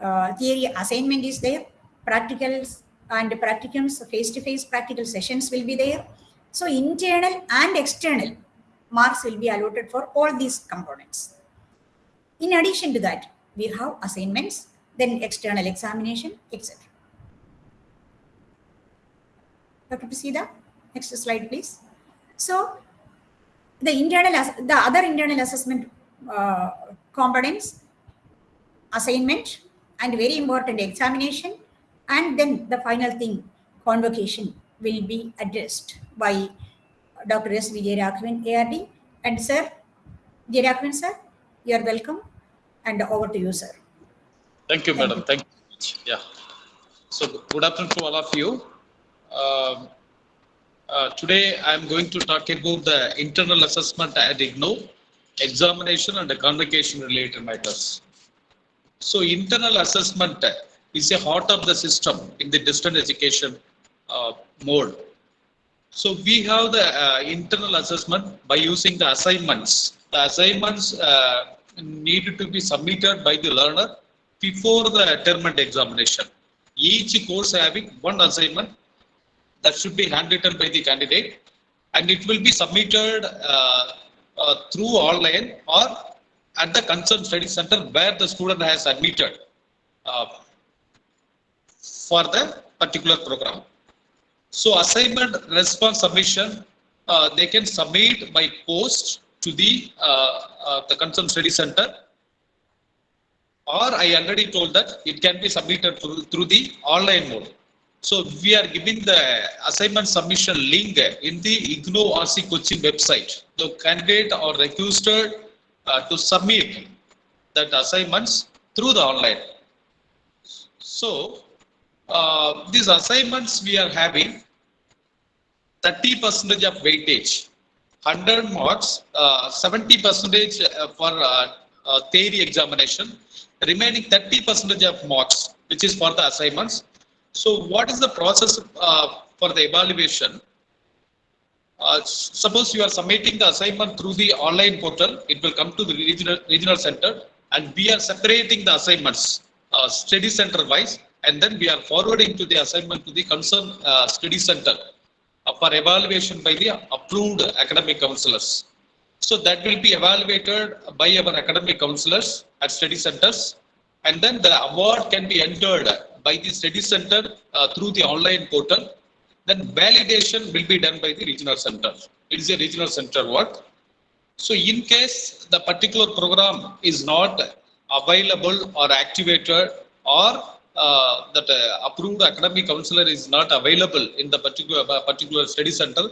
uh, theory assignment is there, practicals and practicums, face-to-face practical sessions will be there. So internal and external marks will be allotted for all these components. In addition to that, we have assignments, then external examination, etc. Dr. Prasida, next slide, please. So the internal, the other internal assessment uh, components, assignment, and very important examination, and then the final thing, convocation will be addressed by Dr. S. Vijay Raghavan, ARD. And sir, Vijay Raghavan, sir, you are welcome. And over to you, sir. Thank you, Thank madam. you. Thank you. Yeah. So good afternoon to all of you. Um, uh, today I'm going to talk about the internal assessment at IGNOU, examination and the convocation related matters. So internal assessment is a heart of the system in the distance education uh, mode. So we have the uh, internal assessment by using the assignments. The assignments uh, needed to be submitted by the learner before the term and examination. Each course having one assignment that should be handwritten by the candidate and it will be submitted uh, uh, through online or at the concerned study center where the student has admitted uh, for the particular program. So assignment response submission, uh, they can submit by post to the uh, uh, the concerned study center or I already told that it can be submitted through, through the online mode. So we are giving the assignment submission link in the IGNOU RC Cochin website. The candidate or requested uh, to submit that assignments through the online. So uh, these assignments we are having 30 percentage of weightage, 100 marks, uh, 70 percentage uh, for uh, theory examination, remaining 30 percentage of marks, which is for the assignments. So what is the process for the evaluation? Uh, suppose you are submitting the assignment through the online portal, it will come to the regional, regional center and we are separating the assignments uh, study center wise and then we are forwarding to the assignment to the concerned uh, study center for evaluation by the approved academic counselors. So that will be evaluated by our academic counselors at study centers. And then the award can be entered by the study center uh, through the online portal. Then validation will be done by the regional center. It is a regional center work. So in case the particular program is not available or activated or uh, that uh, approved academic counselor is not available in the particular uh, particular study center,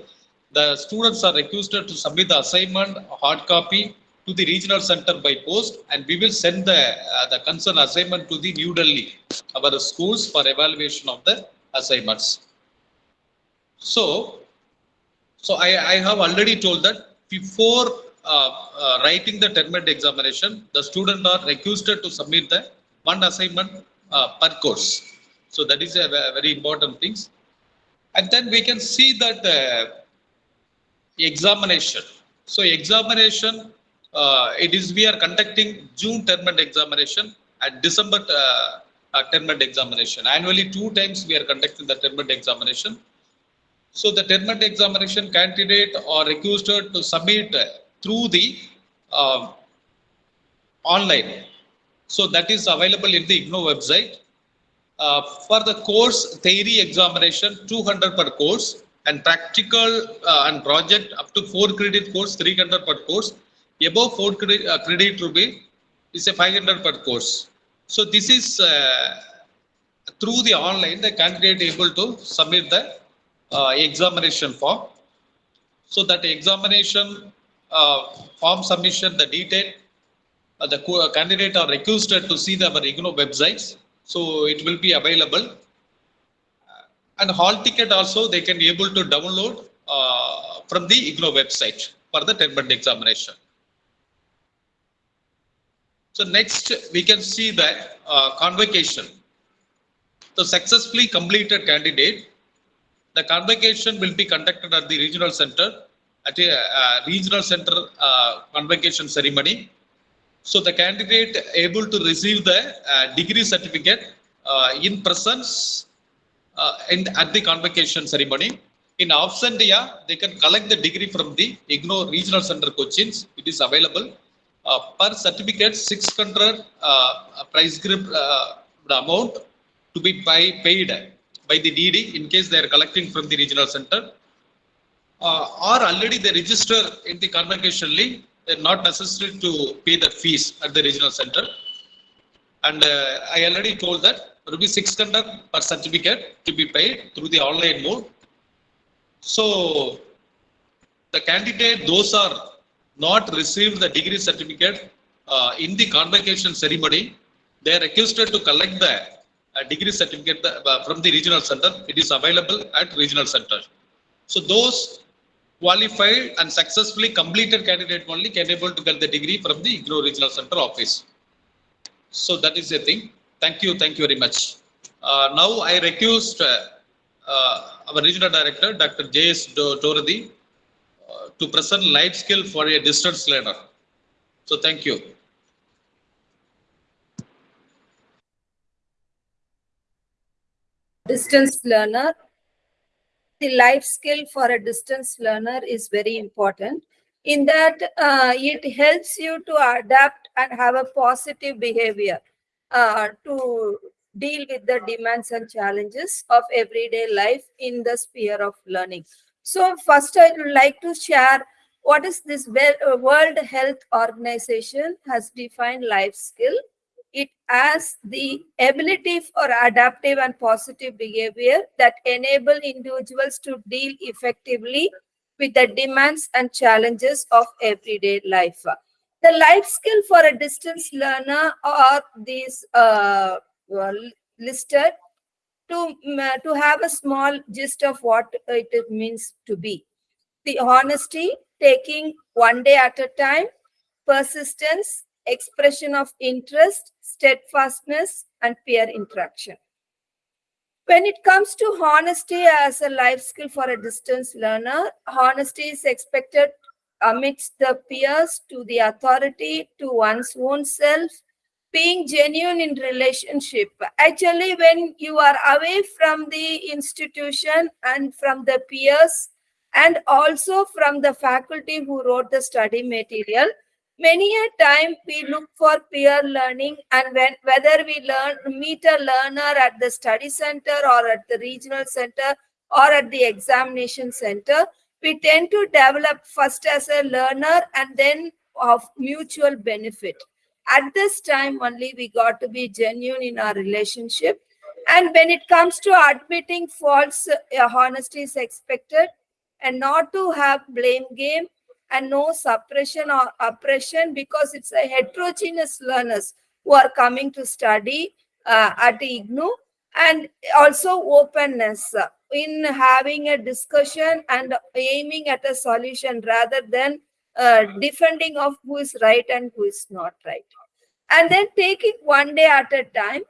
the students are requested to submit the assignment hard copy to the regional center by post and we will send the uh, the concerned assignment to the New Delhi, our schools for evaluation of the assignments. So, so I, I have already told that before uh, uh, writing the term examination, the student are requested to submit the one assignment per course. So that is a very important things. And then we can see that uh, examination. So examination, uh, it is we are conducting June term and examination and December uh, uh, term and examination. Annually, two times we are conducting the term and examination. So the term and examination candidate are requested to submit uh, through the uh, online So that is available in the IGNOU website. Uh, for the course theory examination, 200 per course and practical uh, and project up to 4 credit course, 300 per course. Above 4 credit, uh, credit be is a 500 per course. So this is uh, through the online, the candidate able to submit the uh, examination form. So that examination uh, form submission, the detail, the candidate are requested to see the our IGNOU websites. So it will be available. And hall ticket also they can be able to download uh, from the IGNOU website for the 10 month examination. So next we can see that uh, convocation. The successfully completed candidate, the convocation will be conducted at the regional center at a uh, regional center uh, convocation ceremony. So the candidate able to receive the uh, degree certificate uh, in presence uh, in, at the convocation ceremony. In absentia, they can collect the degree from the IGNOU regional center coachings. It is available. Uh, per certificate, 600 uh, price group uh, amount to be by, paid by the DD in case they are collecting from the regional center. Or already they register in the convocation link, they're not necessary to pay the fees at the regional center. And uh, I already told that rupees 600 per certificate to be paid through the online mode. So the candidate, those are not received the degree certificate uh, in the convocation ceremony, they are requested to collect the uh, degree certificate uh, from the regional center. It is available at regional center. So those qualified and successfully completed candidate only can able to get the degree from the IGNOU regional center office. So that is the thing. Thank you. Thank you very much. Uh, now I request uh, uh, our regional director, Dr. J.S. Do- Doradi, uh, to present life skill for a distance learner. So thank you. distance learner. The life skill for a distance learner is very important in that uh, it helps you to adapt and have a positive behavior uh, to deal with the demands and challenges of everyday life in the sphere of learning. So first I would like to share what is this uh, World Health Organization has defined life skill it has the ability for adaptive and positive behavior that enable individuals to deal effectively with the demands and challenges of everyday life. The life skill for a distance learner are these uh, listed to, mm, to have a small gist of what it means to be. The honesty, taking one day at a time, persistence, expression of interest, steadfastness, and peer interaction. When it comes to honesty as a life skill for a distance learner, honesty is expected amidst the peers to the authority, to one's own self, being genuine in relationship. Actually, when you are away from the institution and from the peers, and also from the faculty who wrote the study material, many a time we look for peer learning and when whether we learn meet a learner at the study center or at the regional center or at the examination center we tend to develop first as a learner and then of mutual benefit. At this time only we got to be genuine in our relationship. And when it comes to admitting faults uh, honesty is expected and not to have blame game and no suppression or oppression because it's a heterogeneous learners who are coming to study uh, at IGNOU and also openness in having a discussion and aiming at a solution rather than uh, defending of who is right and who is not right. And then taking one day at a time,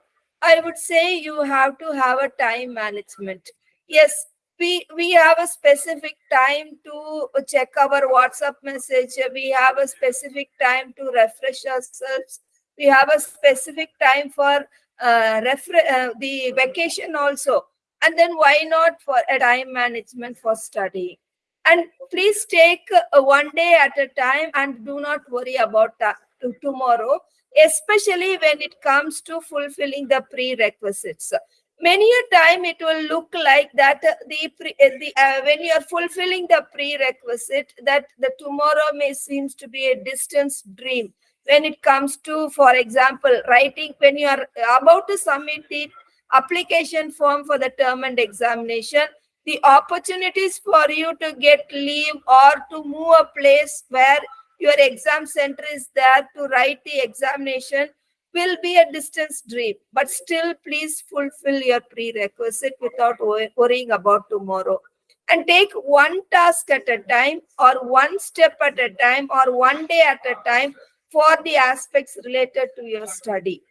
I would say you have to have a time management. Yes, we we have a specific time to check our whatsapp message. We have a specific time to refresh ourselves. We have a specific time for uh, uh, the vacation also. And then why not for a time management for study? And please take uh, one day at a time and do not worry about that to tomorrow especially when it comes to fulfilling the prerequisites. Many a time it will look like that uh, the, uh, the uh, when you are fulfilling the prerequisite that the tomorrow may seems to be a distant dream. When it comes to for example writing when you are about to submit the application form for the term and examination the opportunities for you to get leave or to move a place where your exam center is there to write the examination will be a distance dream but still please fulfill your prerequisite without worrying about tomorrow. And take one task at a time or one step at a time or one day at a time for the aspects related to your study.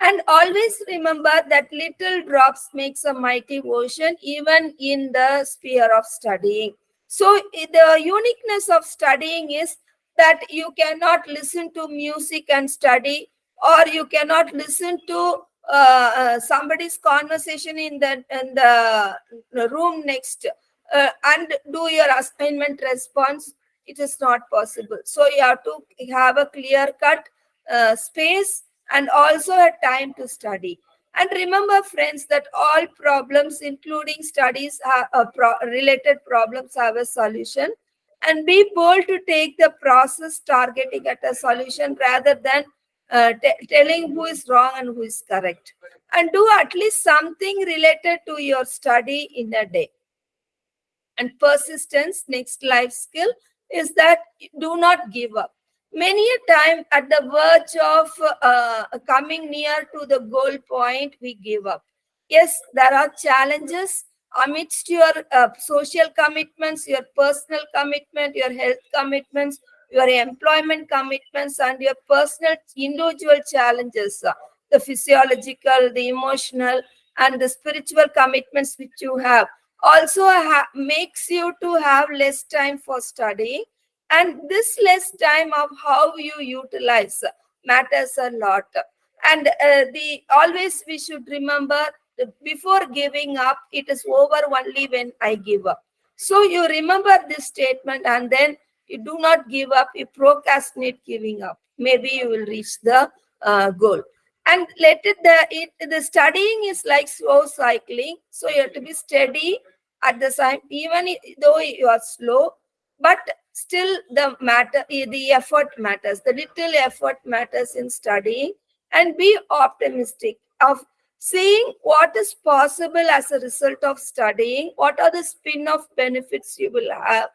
And always remember that little drops makes a mighty ocean even in the sphere of studying. So the uniqueness of studying is that you cannot listen to music and study or you cannot listen to uh, uh, somebody's conversation in the in the room next uh, and do your assignment response it is not possible. So you have to have a clear cut uh, space and also a time to study. And remember friends that all problems including studies a pro- related problems have a solution. And be bold to take the process targeting at a solution rather than uh, telling who is wrong and who is correct. And do at least something related to your study in a day. And persistence next life skill is that do not give up. Many a time at the verge of uh, coming near to the goal point we give up. Yes there are challenges amidst your uh, social commitments your personal commitment your health commitments your employment commitments and your personal individual challenges the physiological the emotional and the spiritual commitments which you have. Also ha- makes you to have less time for studying and this less time of how you utilize matters a lot. And uh, the always we should remember before giving up it is over only when i give up. So you remember this statement and then you do not give up. You procrastinate giving up. Maybe you will reach the uh, goal. And let it the it, the studying is like slow cycling. So you have to be steady at the same even though you are slow but still the matter the effort matters. The little effort matters in studying. And be optimistic of seeing what is possible as a result of studying. What are the spin-off benefits you will have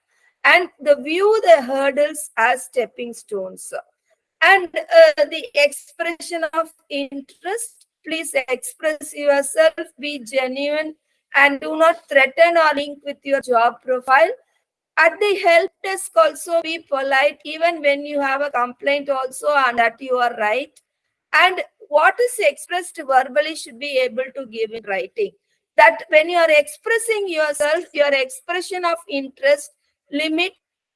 and the view the hurdles as stepping stones. And uh, the expression of interest please express yourself be genuine and do not threaten or link with your job profile. At the help desk also be polite even when you have a complaint also and that you are right. And what is expressed verbally should be able to give in writing. That when you are expressing yourself your expression of interest limit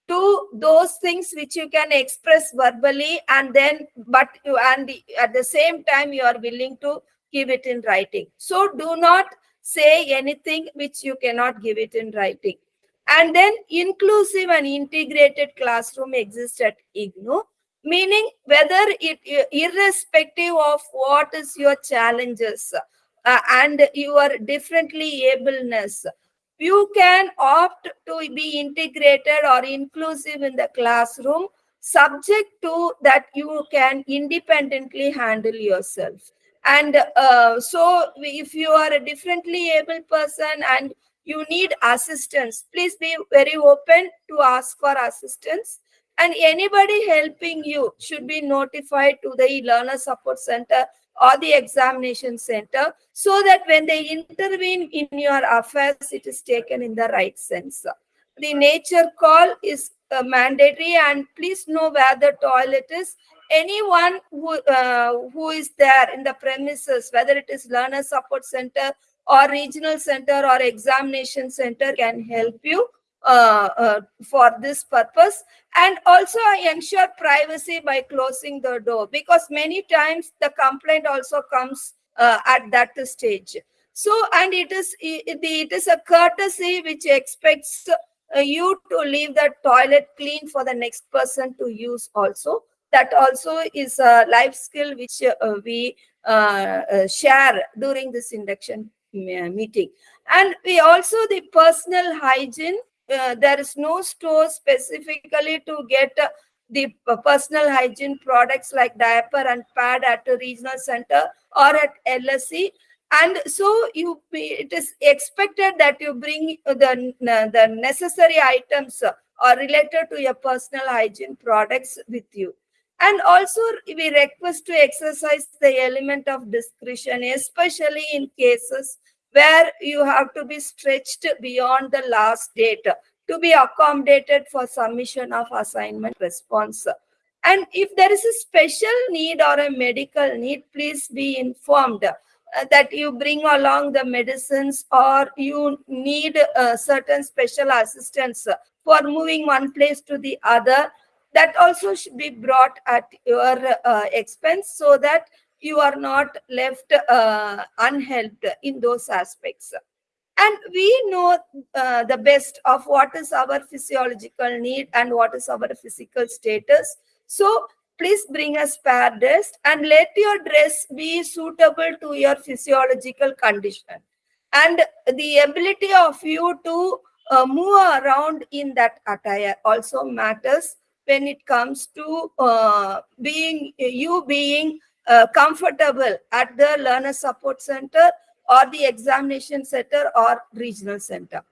to those things which you can express verbally and then but you and at the same time you are willing to give it in writing. So do not say anything which you cannot give it in writing. And then inclusive and integrated classroom exists at ignou meaning whether it irrespective of what is your challenges uh, and your differently ableness you can opt to be integrated or inclusive in the classroom subject to that you can independently handle yourself. And uh, so if you are a differently able person and you need assistance please be very open to ask for assistance. And anybody helping you should be notified to the learner support center or the examination center so that when they intervene in your affairs it is taken in the right sense. The nature call is uh, mandatory and please know where the toilet is. Anyone who uh, who is there in the premises whether it is learner support center or regional center or examination center can help you for this purpose and also I ensure privacy by closing the door because many times the complaint also comes uh, at that stage so and it is it, is a courtesy which expects uh, you to leave the toilet clean for the next person to use also that also is a life skill which uh, we uh, uh, share during this induction uh, meeting. And we also the personal hygiene. Uh, there is no store specifically to get uh, the personal hygiene products like diaper and pad at a regional center or at LSC. And so you, it is expected that you bring the, the necessary items uh, or related to your personal hygiene products with you. And also we request to exercise the element of discretion, especially in cases where you have to be stretched beyond the last date to be accommodated for submission of assignment response. And if there is a special need or a medical need, please be informed uh, that you bring along the medicines or you need uh, certain special assistance for moving one place to the other. That also should be brought at your uh, expense so that you are not left uh, unhelped in those aspects. And we know uh, the best of what is our physiological need and what is our physical status. So please bring a spare dress and let your dress be suitable to your physiological condition. And the ability of you to uh, move around in that attire also matters when it comes to uh, being you being uh, comfortable at the learner support center or the examination center or regional center.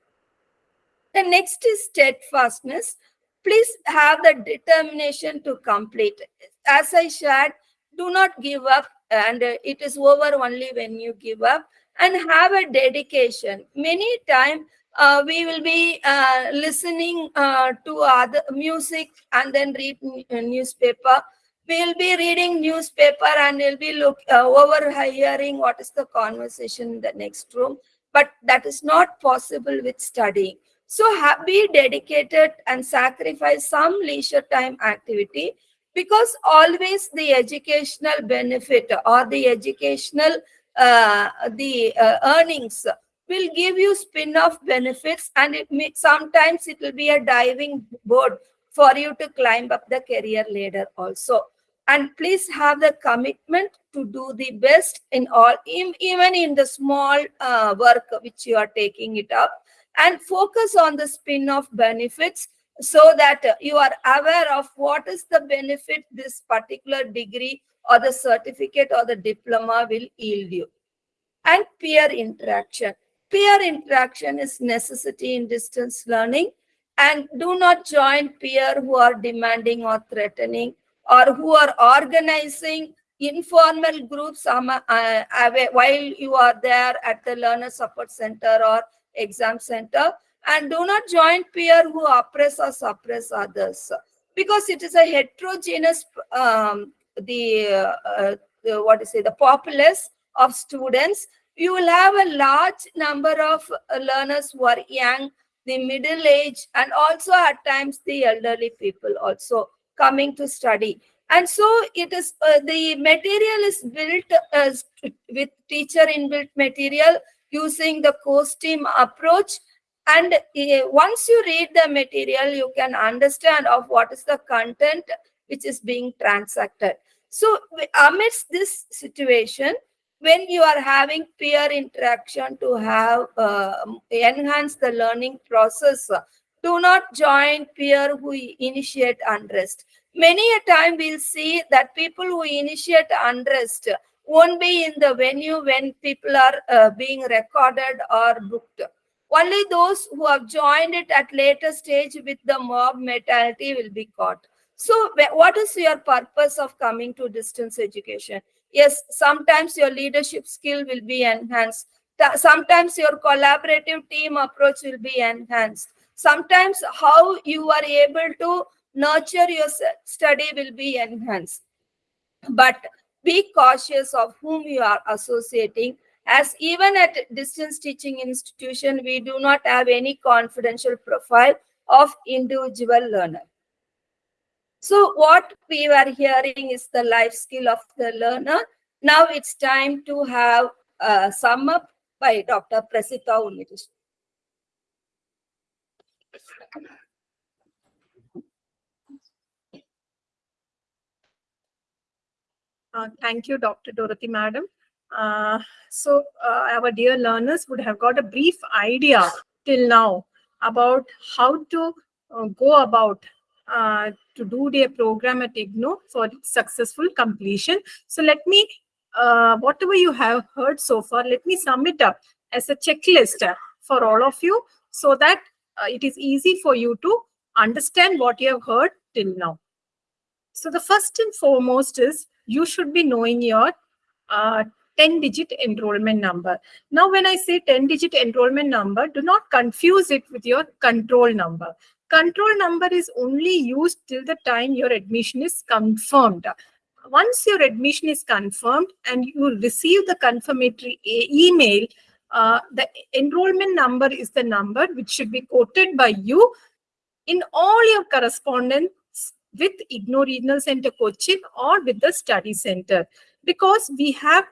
The next is steadfastness. Please have the determination to complete. As I shared, do not give up and it is over only when you give up and have a dedication. Many times uh, we will be uh, listening uh, to other music and then read newspaper we'll be reading newspaper and we'll be look uh, overhearing what is the conversation in the next room. But that is not possible with studying. So be dedicated and sacrifice some leisure time activity? Because always the educational benefit or the educational uh, the uh, earnings will give you spin-off benefits and it may, sometimes it will be a diving board for you to climb up the career ladder also and please have the commitment to do the best in all even in the small uh, work which you are taking it up. And focus on the spin-off benefits so that you are aware of what is the benefit this particular degree or the certificate or the diploma will yield you. And peer interaction. Peer interaction is necessity in distance learning. And do not join peer who are demanding or threatening or who are organizing informal groups um, uh, uh, while you are there at the learner support center or exam center and do not join peer who oppress or suppress others. Because it is a heterogeneous um, the, uh, the what is it the populace of students you will have a large number of uh, learners who are young the middle age and also at times the elderly people also coming to study. And so it is uh, the material is built as with teacher inbuilt material using the course team approach. And uh, once you read the material you can understand of what is the content which is being transacted. So amidst this situation when you are having peer interaction to have uh, enhance the learning process do not join peer who initiate unrest. Many a time we'll see that people who initiate unrest won't be in the venue when people are uh, being recorded or booked. Only those who have joined it at later stage with the mob mentality will be caught. So what is your purpose of coming to distance education? Yes sometimes your leadership skill will be enhanced. Sometimes your collaborative team approach will be enhanced sometimes how you are able to nurture your study will be enhanced but be cautious of whom you are associating as even at distance teaching institution we do not have any confidential profile of individual learner so what we were hearing is the life skill of the learner. Now it's time to have a sum up by Dr. Prasida. Uh, thank you, Dr. Dorothy, madam. Uh, so uh, our dear learners would have got a brief idea till now about how to uh, go about uh, to do their program at IGNOU for successful completion. So let me, uh, whatever you have heard so far, let me sum it up as a checklist for all of you so that uh, it is easy for you to understand what you have heard till now. So the first and foremost is you should be knowing your 10-digit enrollment number. Now, when I say 10-digit enrollment number, do not confuse it with your control number. Control number is only used till the time your admission is confirmed. Once your admission is confirmed and you receive the confirmatory email, uh, the enrollment number is the number which should be quoted by you in all your correspondence with IGNOU Regional Center Cochin or with the study center. Because we have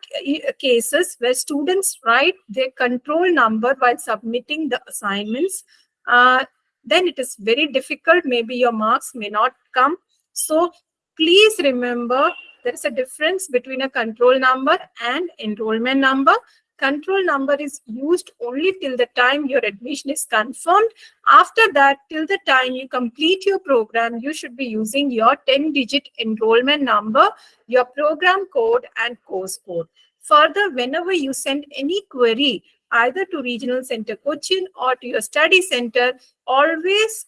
cases where students write their control number while submitting the assignments. Uh, then it is very difficult. Maybe your marks may not come. So please remember there is a difference between a control number and enrollment number. Control number is used only till the time your admission is confirmed. After that, till the time you complete your program, you should be using your 10 digit enrollment number, your program code, and course code. Further, whenever you send any query, either to Regional Center Cochin or to your study center, always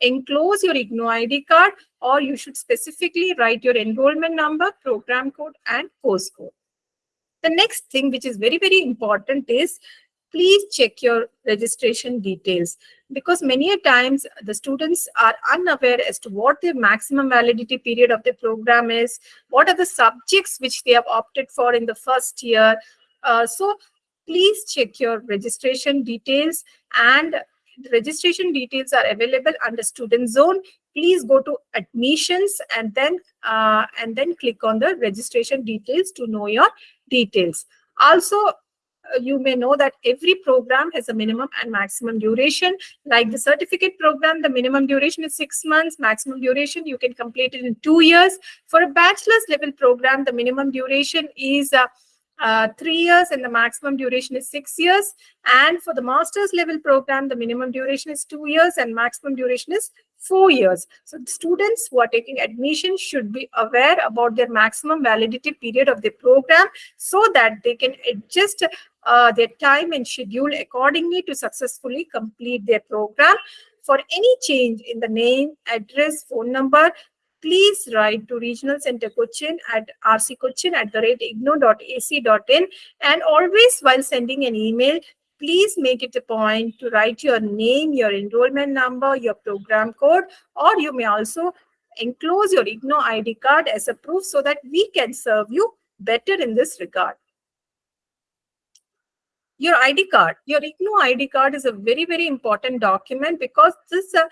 enclose your IGNOU ID card or you should specifically write your enrollment number, program code, and course code. The next thing, which is very, very important, is please check your registration details because many a times the students are unaware as to what their maximum validity period of the program is, what are the subjects which they have opted for in the first year. Uh, so please check your registration details and the registration details are available under student zone please go to admissions and then uh, and then click on the registration details to know your details. Also uh, you may know that every program has a minimum and maximum duration. Like the certificate program the minimum duration is 6 months maximum duration you can complete it in 2 years. For a bachelor's level program the minimum duration is uh, uh, three years and the maximum duration is six years. And for the master's level program, the minimum duration is two years and maximum duration is four years. So students who are taking admission should be aware about their maximum validity period of the program so that they can adjust uh, their time and schedule accordingly to successfully complete their program. For any change in the name, address, phone number, please write to Regional Center Cochin at rccochin at the rate ignou.ac.in and always while sending an email, please make it a point to write your name, your enrollment number, your program code, or you may also enclose your IGNOU ID card as a proof so that we can serve you better in this regard. Your ID card, your IGNOU ID card is a very, very important document because this uh,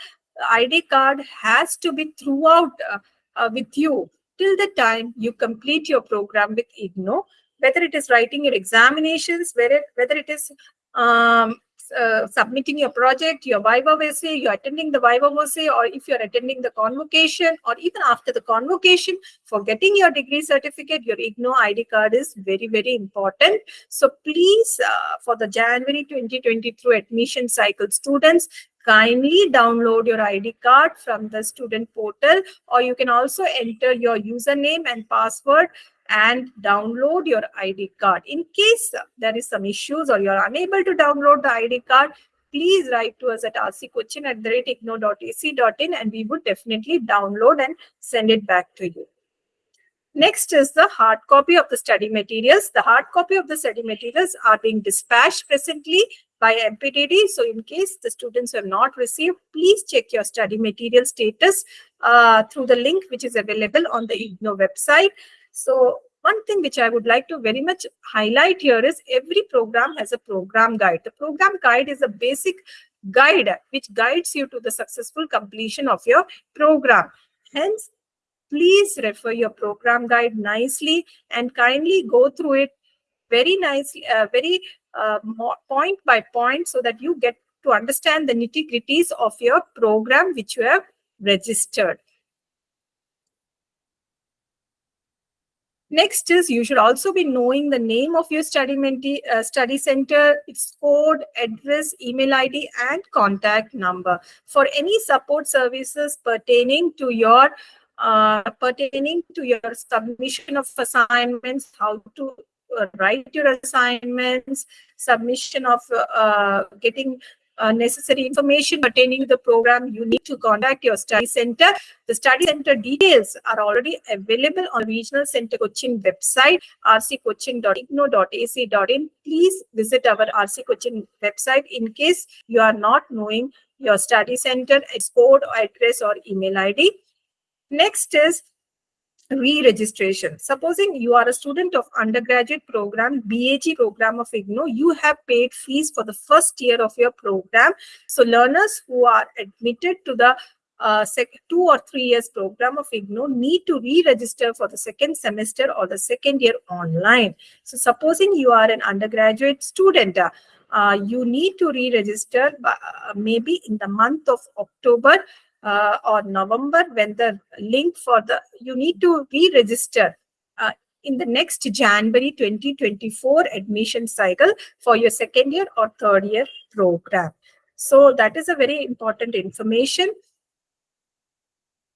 ID card has to be throughout uh, uh, with you till the time you complete your program with IGNOU, whether it is writing your examinations, whether, whether it is um, uh, submitting your project, your Viva essay, you're attending the Viva essay, or if you're attending the convocation, or even after the convocation, for getting your degree certificate, your IGNOU ID card is very, very important. So please, uh, for the January 2023 admission cycle students, kindly download your ID card from the student portal, or you can also enter your username and password and download your ID card. In case there is some issues or you're unable to download the ID card, please write to us at rccochin at the and we would definitely download and send it back to you. Next is the hard copy of the study materials. The hard copy of the study materials are being dispatched presently by MPDD. So in case the students have not received, please check your study material status uh, through the link which is available on the IGNOU website. So one thing which I would like to very much highlight here is every program has a program guide. The program guide is a basic guide which guides you to the successful completion of your program. Hence, please refer your program guide nicely and kindly go through it very nicely, uh, very uh, point by point so that you get to understand the nitty gritties of your program which you have registered. Next is you should also be knowing the name of your study menti- uh, study center, its code, address, email ID, and contact number. For any support services pertaining to your uh, pertaining to your submission of assignments, how to uh, write your assignments, submission of uh, getting uh, necessary information pertaining to the program, you need to contact your study center. The study center details are already available on Regional Center Cochin website, rccochin.ignou.ac.in. Please visit our RC Cochin website in case you are not knowing your study center, its code, address, or email ID. Next is re-registration. Supposing you are a student of undergraduate program, BAG program of IGNOU, you have paid fees for the first year of your program. So learners who are admitted to the uh, two or three years program of IGNOU need to re-register for the second semester or the second year online. So supposing you are an undergraduate student, uh, you need to re-register uh, maybe in the month of October uh, or November when the link for the, you need to re-register uh, in the next January 2024 admission cycle for your second year or third year program. So that is a very important information.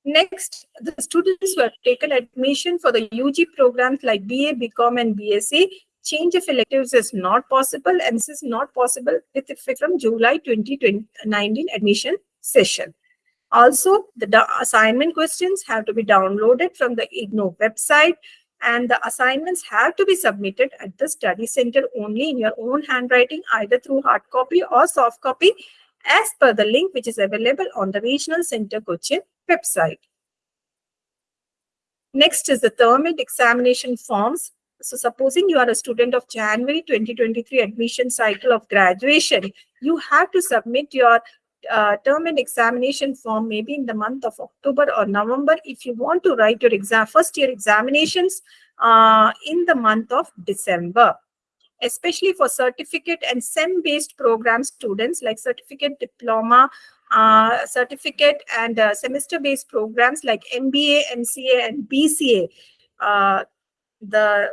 Next, the students who have taken admission for the UG programs like BA, BCom and BSc, change of electives is not possible and this is not possible with effect from July 2019 admission session. Also, the assignment questions have to be downloaded from the IGNOU website and the assignments have to be submitted at the study center only in your own handwriting, either through hard copy or soft copy, as per the link which is available on the Regional Center Cochin website. Next is the term and examination forms. So supposing you are a student of January 2023 admission cycle of graduation, you have to submit your uh, term and examination form maybe in the month of October or November. If you want to write your exam first year examinations uh, in the month of December especially for certificate and SEM based program students like certificate diploma uh, certificate and uh, semester based programs like MBA, MCA and BCA uh, the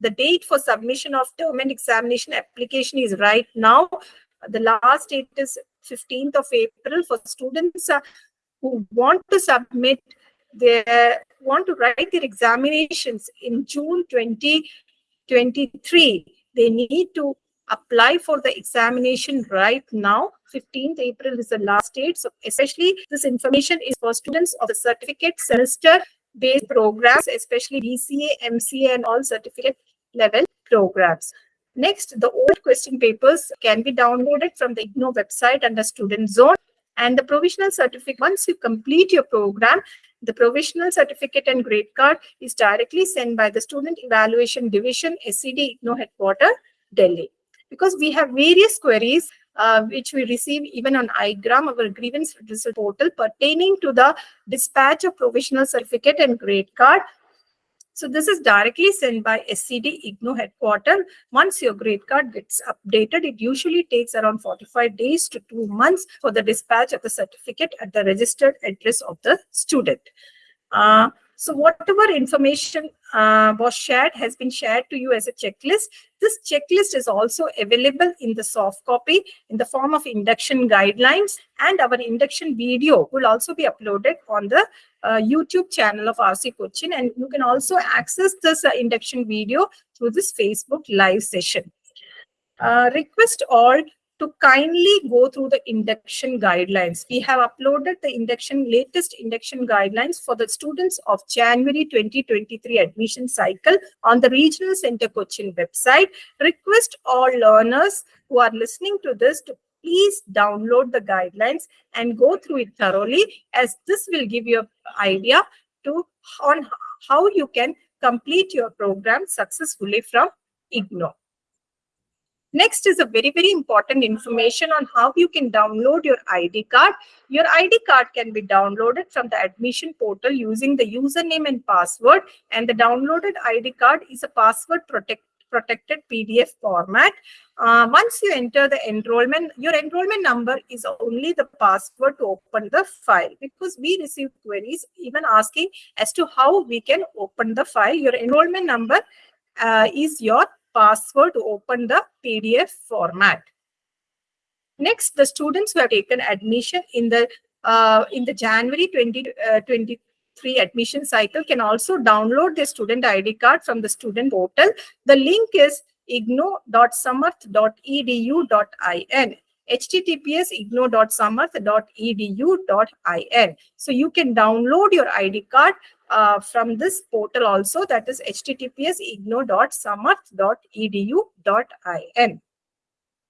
the date for submission of term and examination application is right now the last date is 15th of April for students uh, who want to submit their want to write their examinations in June 2023. They need to apply for the examination right now. 15th April is the last date. So especially this information is for students of the certificate semester based programs, especially BCA, MCA and all certificate level programs. Next, the old question papers can be downloaded from the IGNOU website under student zone and the provisional certificate. Once you complete your program, the provisional certificate and grade card is directly sent by the Student Evaluation Division, SED IGNOU headquarter, Delhi. Because we have various queries uh, which we receive even on iGram, our grievance portal pertaining to the dispatch of provisional certificate and grade card so this is directly sent by SED IGNOU headquarter. Once your grade card gets updated, it usually takes around 45 days to two months for the dispatch of the certificate at the registered address of the student. Uh, so whatever information uh, was shared has been shared to you as a checklist. This checklist is also available in the soft copy in the form of induction guidelines and our induction video will also be uploaded on the uh, YouTube channel of RC Cochin and you can also access this uh, induction video through this Facebook live session. Uh, request all to kindly go through the induction guidelines. We have uploaded the induction latest induction guidelines for the students of January 2023 admission cycle on the Regional Center Cochin website. Request all learners who are listening to this to please download the guidelines and go through it thoroughly as this will give you an idea to on how you can complete your program successfully from IGNOU. Next is a very, very important information on how you can download your ID card. Your ID card can be downloaded from the admission portal using the username and password. And the downloaded ID card is a password protect protected PDF format. Uh, once you enter the enrollment, your enrollment number is only the password to open the file because we receive queries even asking as to how we can open the file. Your enrollment number uh, is your password to open the PDF format. Next, the students who have taken admission in the uh, in the January 2023 admission cycle can also download their student ID card from the student portal. The link is ignou.samarth.edu.in https ignou.samarth.edu.in so you can download your id card uh, from this portal also that is https ignou.samarth.edu.in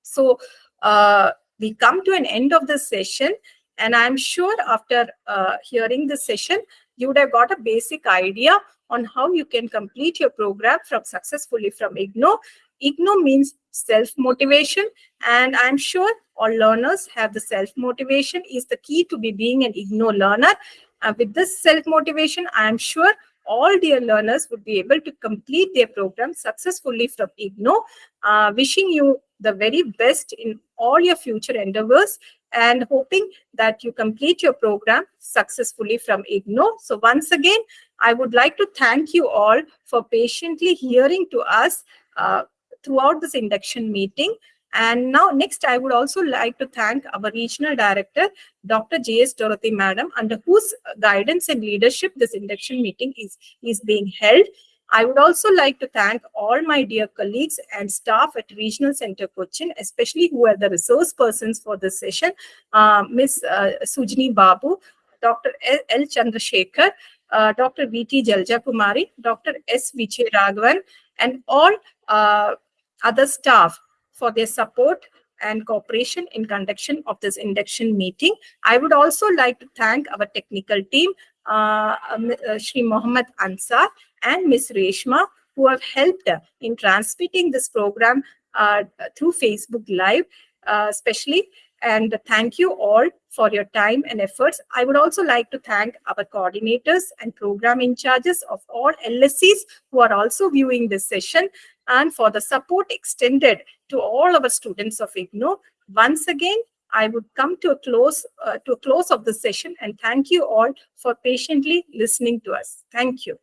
so uh, we come to an end of this session and i'm sure after uh, hearing this session you would have got a basic idea on how you can complete your program from successfully from ignou. Ignou means self motivation and i'm sure all learners have the self motivation is the key to be being an ignou learner. Uh, with this self motivation i am sure all dear learners would be able to complete their program successfully from ignou uh, wishing you the very best in all your future endeavors and hoping that you complete your program successfully from ignou so once again i would like to thank you all for patiently hearing to us uh, throughout this induction meeting. And now next, I would also like to thank our regional director, Dr. J.S. Dorothy Madam, under whose guidance and leadership this induction meeting is, is being held. I would also like to thank all my dear colleagues and staff at Regional Center Cochin, especially who are the resource persons for this session, uh, Ms. Uh, Sujini Babu, Dr. L. L. Chandrasekhar, uh, Dr. V.T. Jalja Kumari, Dr. S. Vijay Raghavan, and all uh, other staff for their support and cooperation in conduction of this induction meeting. I would also like to thank our technical team, uh, uh, Shri Mohammed Ansar and Ms. Reshma, who have helped in transmitting this program uh, through Facebook Live, uh, especially. And thank you all for your time and efforts. I would also like to thank our coordinators and program in charges of all LSCs who are also viewing this session and for the support extended to all our students of IGNOU. Once again, I would come to a close uh, to a close of the session and thank you all for patiently listening to us. Thank you.